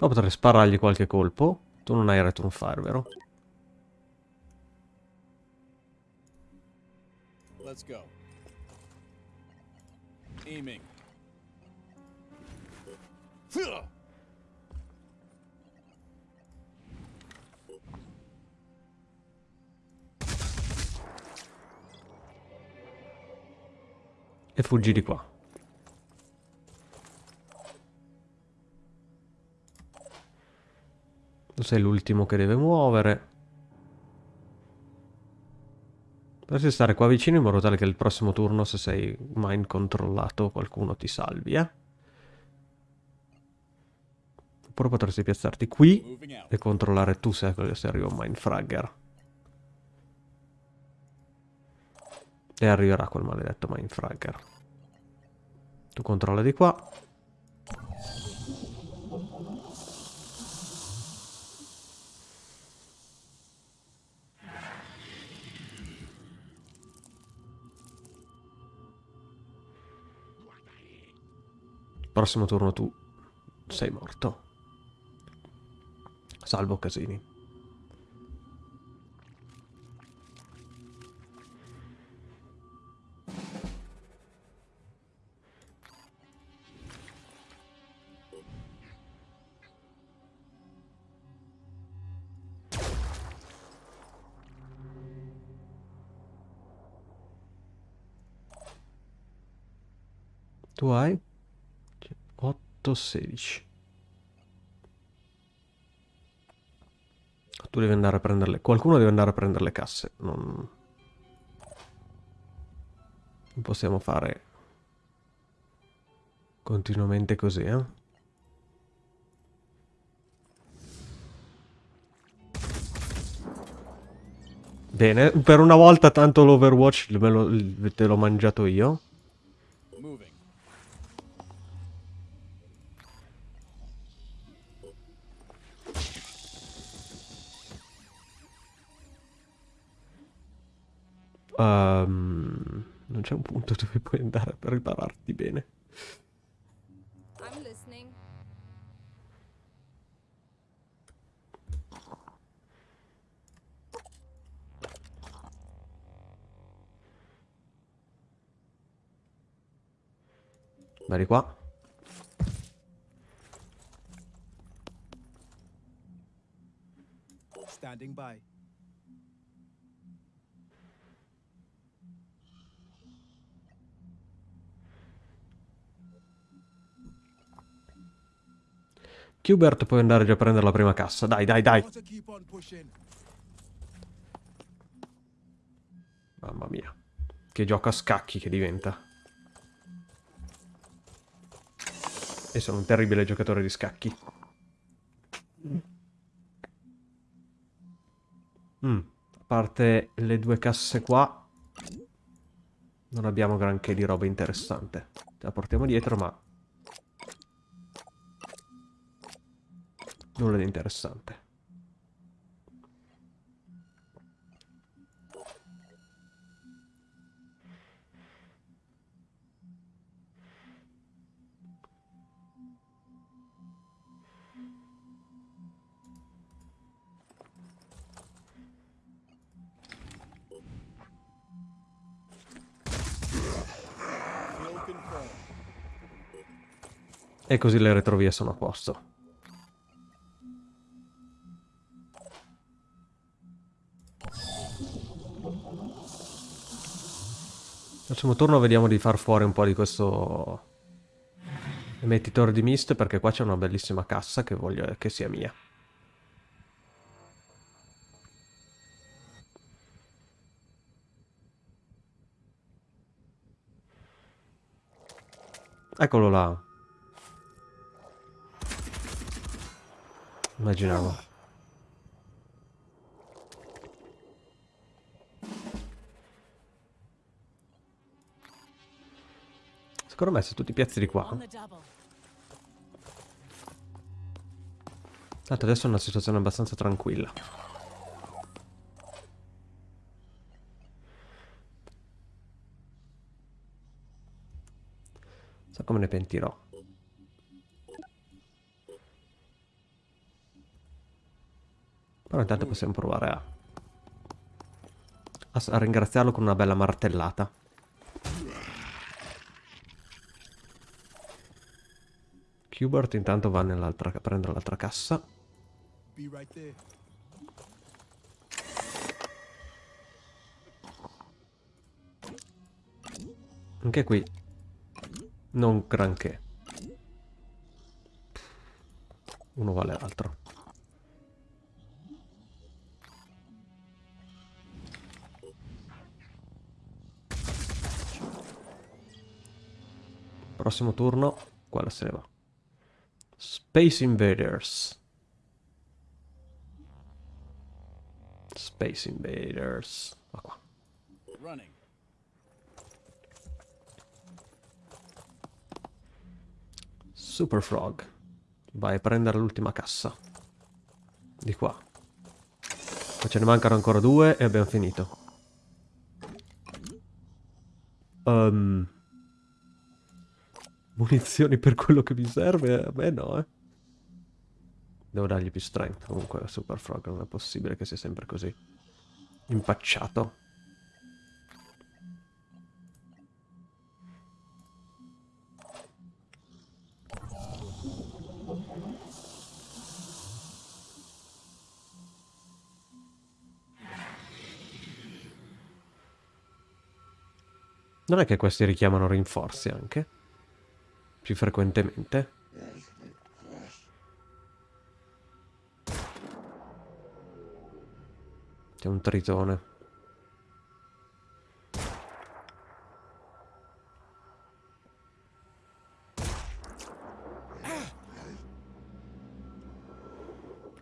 No, potrei sparargli qualche colpo. Tu non hai return fire, vero? Let's go. Aiming. E fuggi di qua. Tu sei l'ultimo che deve muovere. Dovresti stare qua vicino in modo tale che il prossimo turno, se sei mind controllato, qualcuno ti salvi, eh? Oppure potresti piazzarti qui e controllare tu se, se arriva un Mindfragger. E arriverà quel maledetto Mindfragger. Tu controlla di qua. Prossimo turno tu sei morto. Salvo casini. Tu hai 8, 16. Tu devi andare a prendere le... Qualcuno deve andare a prendere le casse. Non... Non possiamo fare... Continuamente così, eh? Bene, per una volta tanto l'Overwatch te l'ho mangiato io. Ehm, non c'è un punto dove puoi andare per ripararti bene. I'm listening. Vai di qua. Standing by. Qbert puoi andare già a prendere la prima cassa. Dai, dai, dai. Mamma mia. Che gioco a scacchi che diventa. E sono un terribile giocatore di scacchi. Mm, A parte le due casse qua, non abbiamo granché di roba interessante. La portiamo dietro, ma... Nulla di interessante. E così le retrovie sono a posto. Prossimo turno vediamo di far fuori un po' di questo emettitore di mist perché qua c'è una bellissima cassa che voglio che sia mia. Eccolo là. Immaginavo. Secondo me se tu ti piazzi di qua... Tanto adesso è una situazione abbastanza tranquilla. So come ne pentirò. Però intanto possiamo provare a, a ringraziarlo con una bella martellata. Qbert intanto va nell'altra a prendere l'altra cassa. Anche qui non granché. Uno vale l'altro. Prossimo turno, quella se ne va. Space Invaders. Space Invaders. Va qua. Running. Super Frog. Vai a prendere l'ultima cassa. Di qua. Poi ce ne mancano ancora due e abbiamo finito. Ehm, Munizioni per quello che mi serve? A me no, eh. Devo dargli più strength. Comunque Super Frog non è possibile che sia sempre così. Impacciato. Non è che questi richiamano rinforzi anche? Più frequentemente? C'è un tritone.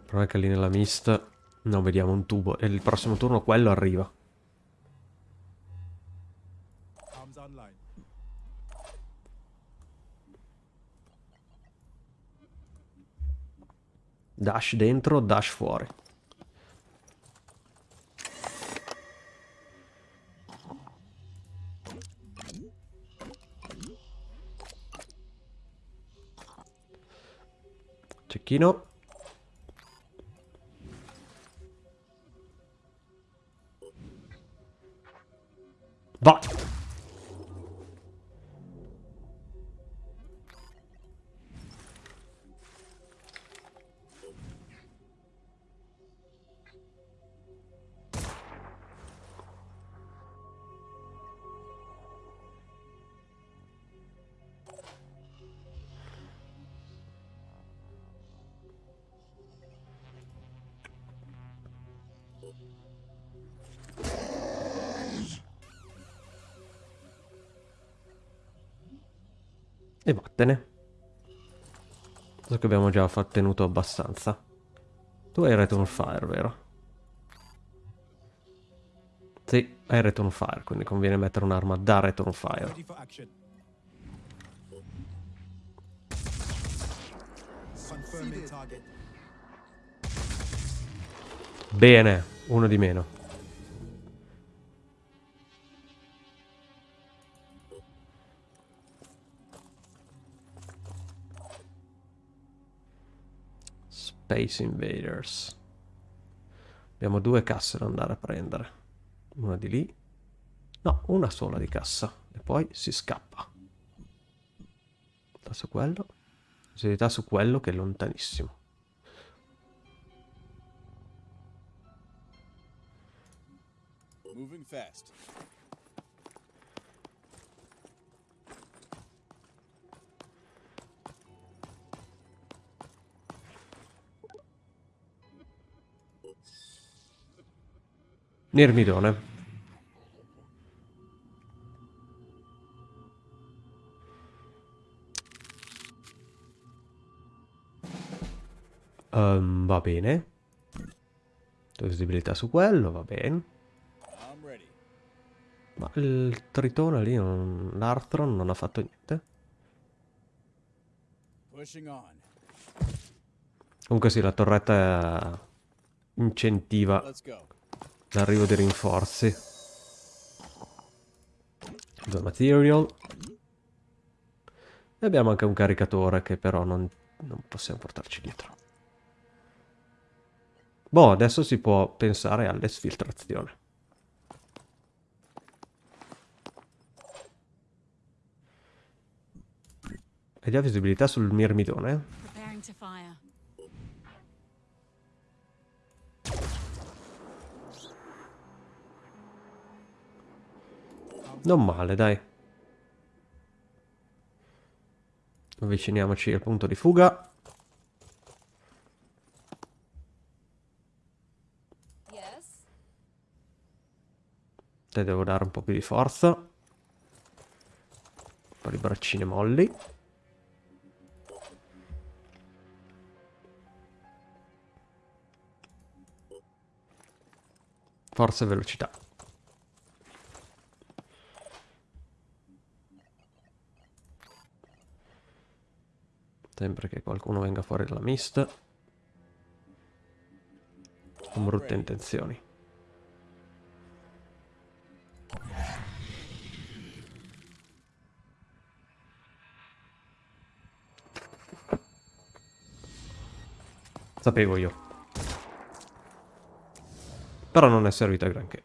È che lì nella mist non vediamo un tubo e il prossimo turno quello arriva. Dash dentro, dash fuori. Cecchino. Fa- tenuto abbastanza. Tu hai Return Fire, vero? Sì, hai Return Fire, quindi conviene mettere un'arma da Return Fire. Bene, uno di meno. Space Invaders. Abbiamo due casse da andare a prendere. Una di lì. No, una sola di cassa. E poi si scappa. Su quello. Visibilità su quello che è lontanissimo. Moving fast. Nirmidone. Ehm, va bene. Visibilità su quello, va bene. Ma il tritone lì, l'Arthron non ha fatto niente. Comunque sì, la torretta incentiva. L'arrivo dei rinforzi. Due material. E abbiamo anche un caricatore che però non, non possiamo portarci dietro. Boh, adesso si può pensare all'esfiltrazione. Hai già visibilità sul mirmidone? Non male, dai. Avviciniamoci al punto di fuga. Yes. Te devo dare un po' più di forza. Un po' di braccine molli. Forza e velocità. Sempre che qualcuno venga fuori dalla mist. Con brutte intenzioni. Sapevo io. Però non è servito a granché.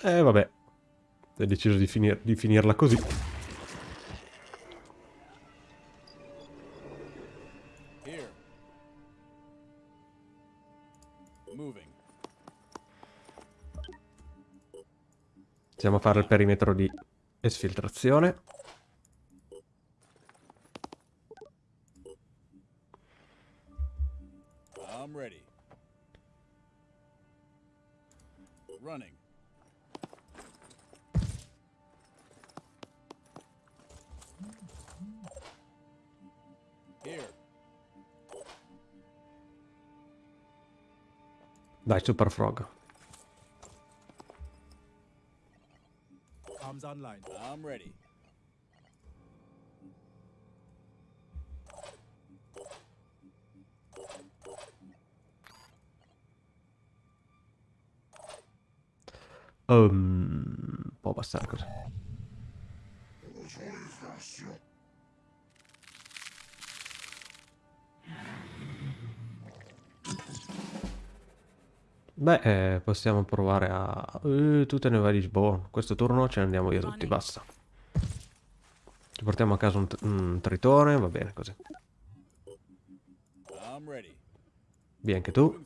Eh vabbè. Hai deciso di, finir di finirla così. A fare il perimetro di esfiltrazione. Dai, Super Frog. Arms online. I'm ready. Um, può bastare così. Beh, eh, possiamo provare a... Eh, tu te ne vai di Lisbona. Questo turno ce ne andiamo via tutti, basta. Ci portiamo a casa un, un tritone, va bene così. Via anche tu.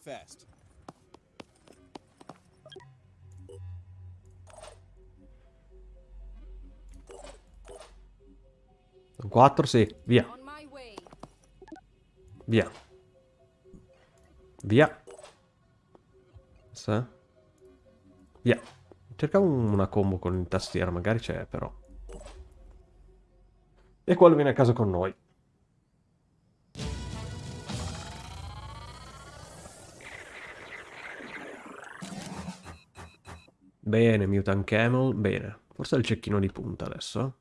Un 4, sì, via, via. Via. Sì. Via. Cercavo una combo con il tastiera, magari c'è però. E quello viene a casa con noi. Bene, Mutant Camel, bene. Forse è il cecchino di punta adesso. eh.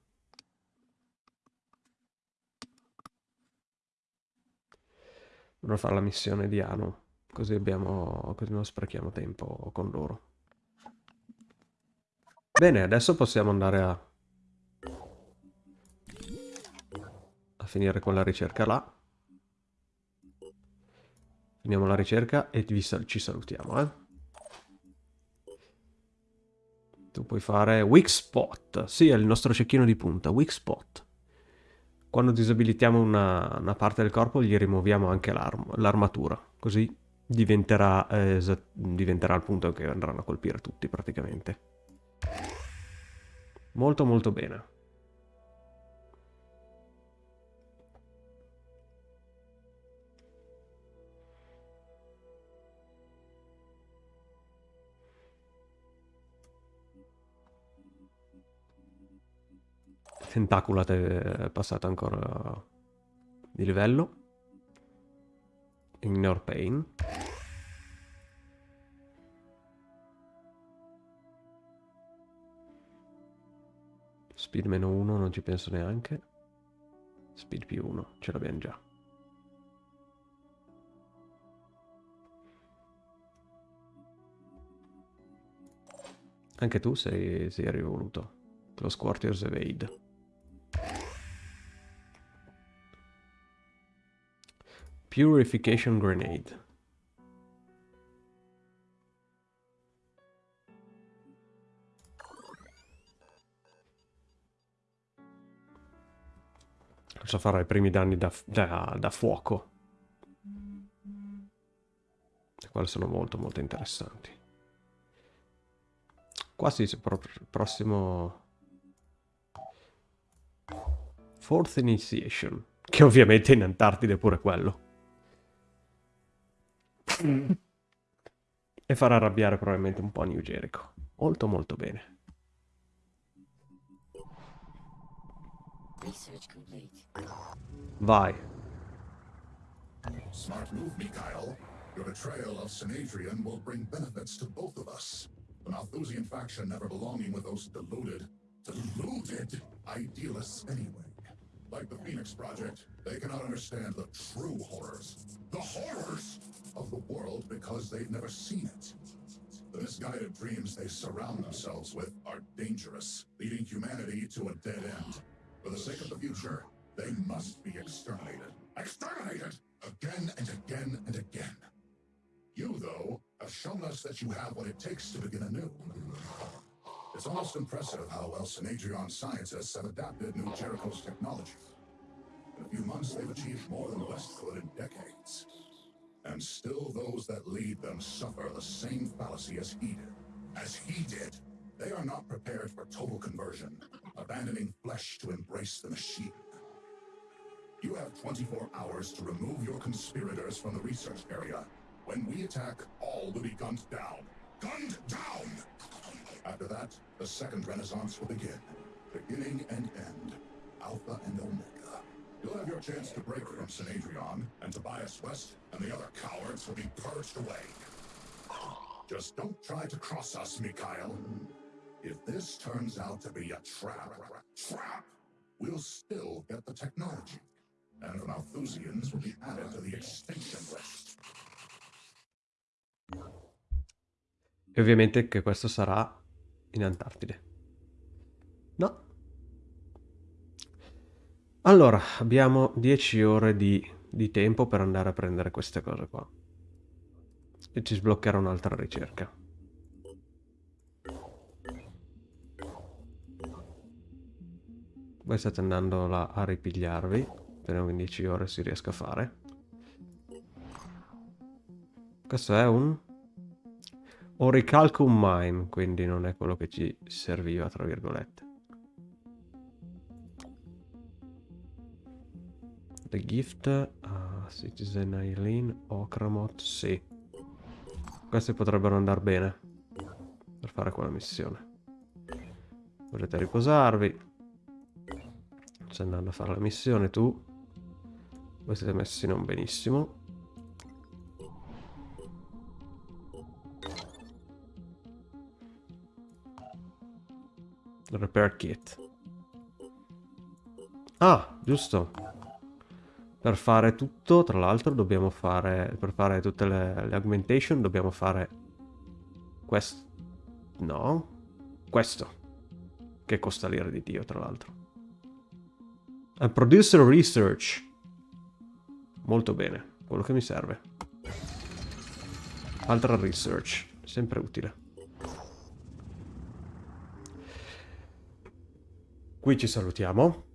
Dovrò fare la missione di Anu, così abbiamo, così non sprechiamo tempo con loro. Bene, adesso possiamo andare a... a finire con la ricerca là. Finiamo la ricerca e sal- ci salutiamo, eh. Tu puoi fare Weak Spot. Sì, è il nostro cecchino di punta, Weak Spot. Quando disabilitiamo una, una parte del corpo gli rimuoviamo anche l'arm- l'armatura, così diventerà, eh, diventerà il punto che andranno a colpire tutti praticamente. Molto molto bene. Tentacula è passata ancora di livello. Ignore Pain. Speed meno 1 non ci penso neanche. Speed più 1 ce l'abbiamo già. Anche tu sei, sei rivoluto. Lo Squartier's Evade. Purification Grenade. Cosa farà i primi danni da, da, da fuoco? E quali sono molto molto interessanti. Quasi proprio il prossimo... Fourth Initiation. Che ovviamente in Antartide è pure quello. e farà arrabbiare probabilmente un po' New Jericho. Molto molto bene. Vai. Smart move, Mikhail. Your betrayal of Sinadrian will bring benefits to both of us. The Malthusian faction never belonging with those deluded, deluded idealists anyway. Like the Phoenix Project, they cannot understand the true horrors, the horrors of the world because they've never seen it. The misguided dreams they surround themselves with are dangerous, leading humanity to a dead end. For the sake of the future, they must be exterminated. Exterminated! Again and again and again. You, though, have shown us that you have what it takes to begin anew. It's almost impressive how well Synadrion scientists have adapted New Jericho's technology. In a few months, they've achieved more than the West could in decades. And still those that lead them suffer the same fallacy as he did. As he did. They are not prepared for total conversion, abandoning flesh to embrace the machine. You have 24 hours to remove your conspirators from the research area. When we attack, all will be gunned down. Gunned down! After that, the second renaissance will begin. Beginning and end. Alpha and Omega. You'll have your chance to break from Synadrion, and Tobias West and the other cowards will be purged away. Just don't try to cross us, Mikhail. If this turns out to be a trap, trap, we'll still get the technology. And the Malthusians will be added to the extinction list. E ovviamente che questo sarà in Antartide. No. Allora, abbiamo 10 ore di, di tempo per andare a prendere queste cose qua. E ci sbloccherà un'altra ricerca. Voi state andando là a ripigliarvi. Speriamo che in 10 ore si riesca a fare. Questo è un Orichalcum Mine, quindi non è quello che ci serviva, tra virgolette. The Gift, uh, Citizen Eileen, Okramot, sì. Questi potrebbero andare bene per fare quella missione. Volete riposarvi. Stai andando a fare la missione tu. Voi siete messi non benissimo. Repair kit. Ah, giusto. Per fare tutto, tra l'altro, dobbiamo fare... Per fare tutte le, le augmentation dobbiamo fare... Questo... No. Questo. Che costa l'ira di Dio, tra l'altro. Producer research. Molto bene. Quello che mi serve. Altra research. Sempre utile. Qui ci salutiamo.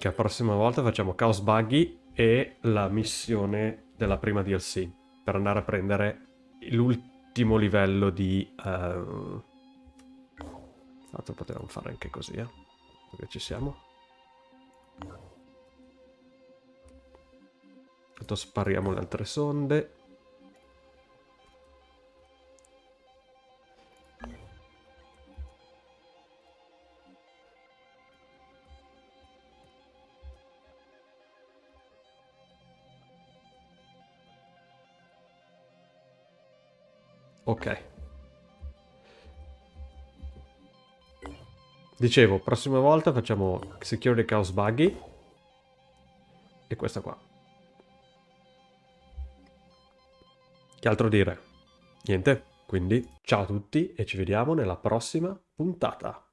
Che la prossima volta facciamo Chaos Buggy e la missione della prima DLC. Per andare a prendere l'ultimo livello di... Uh... L'altro potevamo fare anche così, eh. Perché ci siamo. Tanto spariamo le altre sonde. Ok. Dicevo, prossima volta facciamo Security Chaos Buggy. E questa qua. Che altro dire? Niente, quindi ciao a tutti e ci vediamo nella prossima puntata.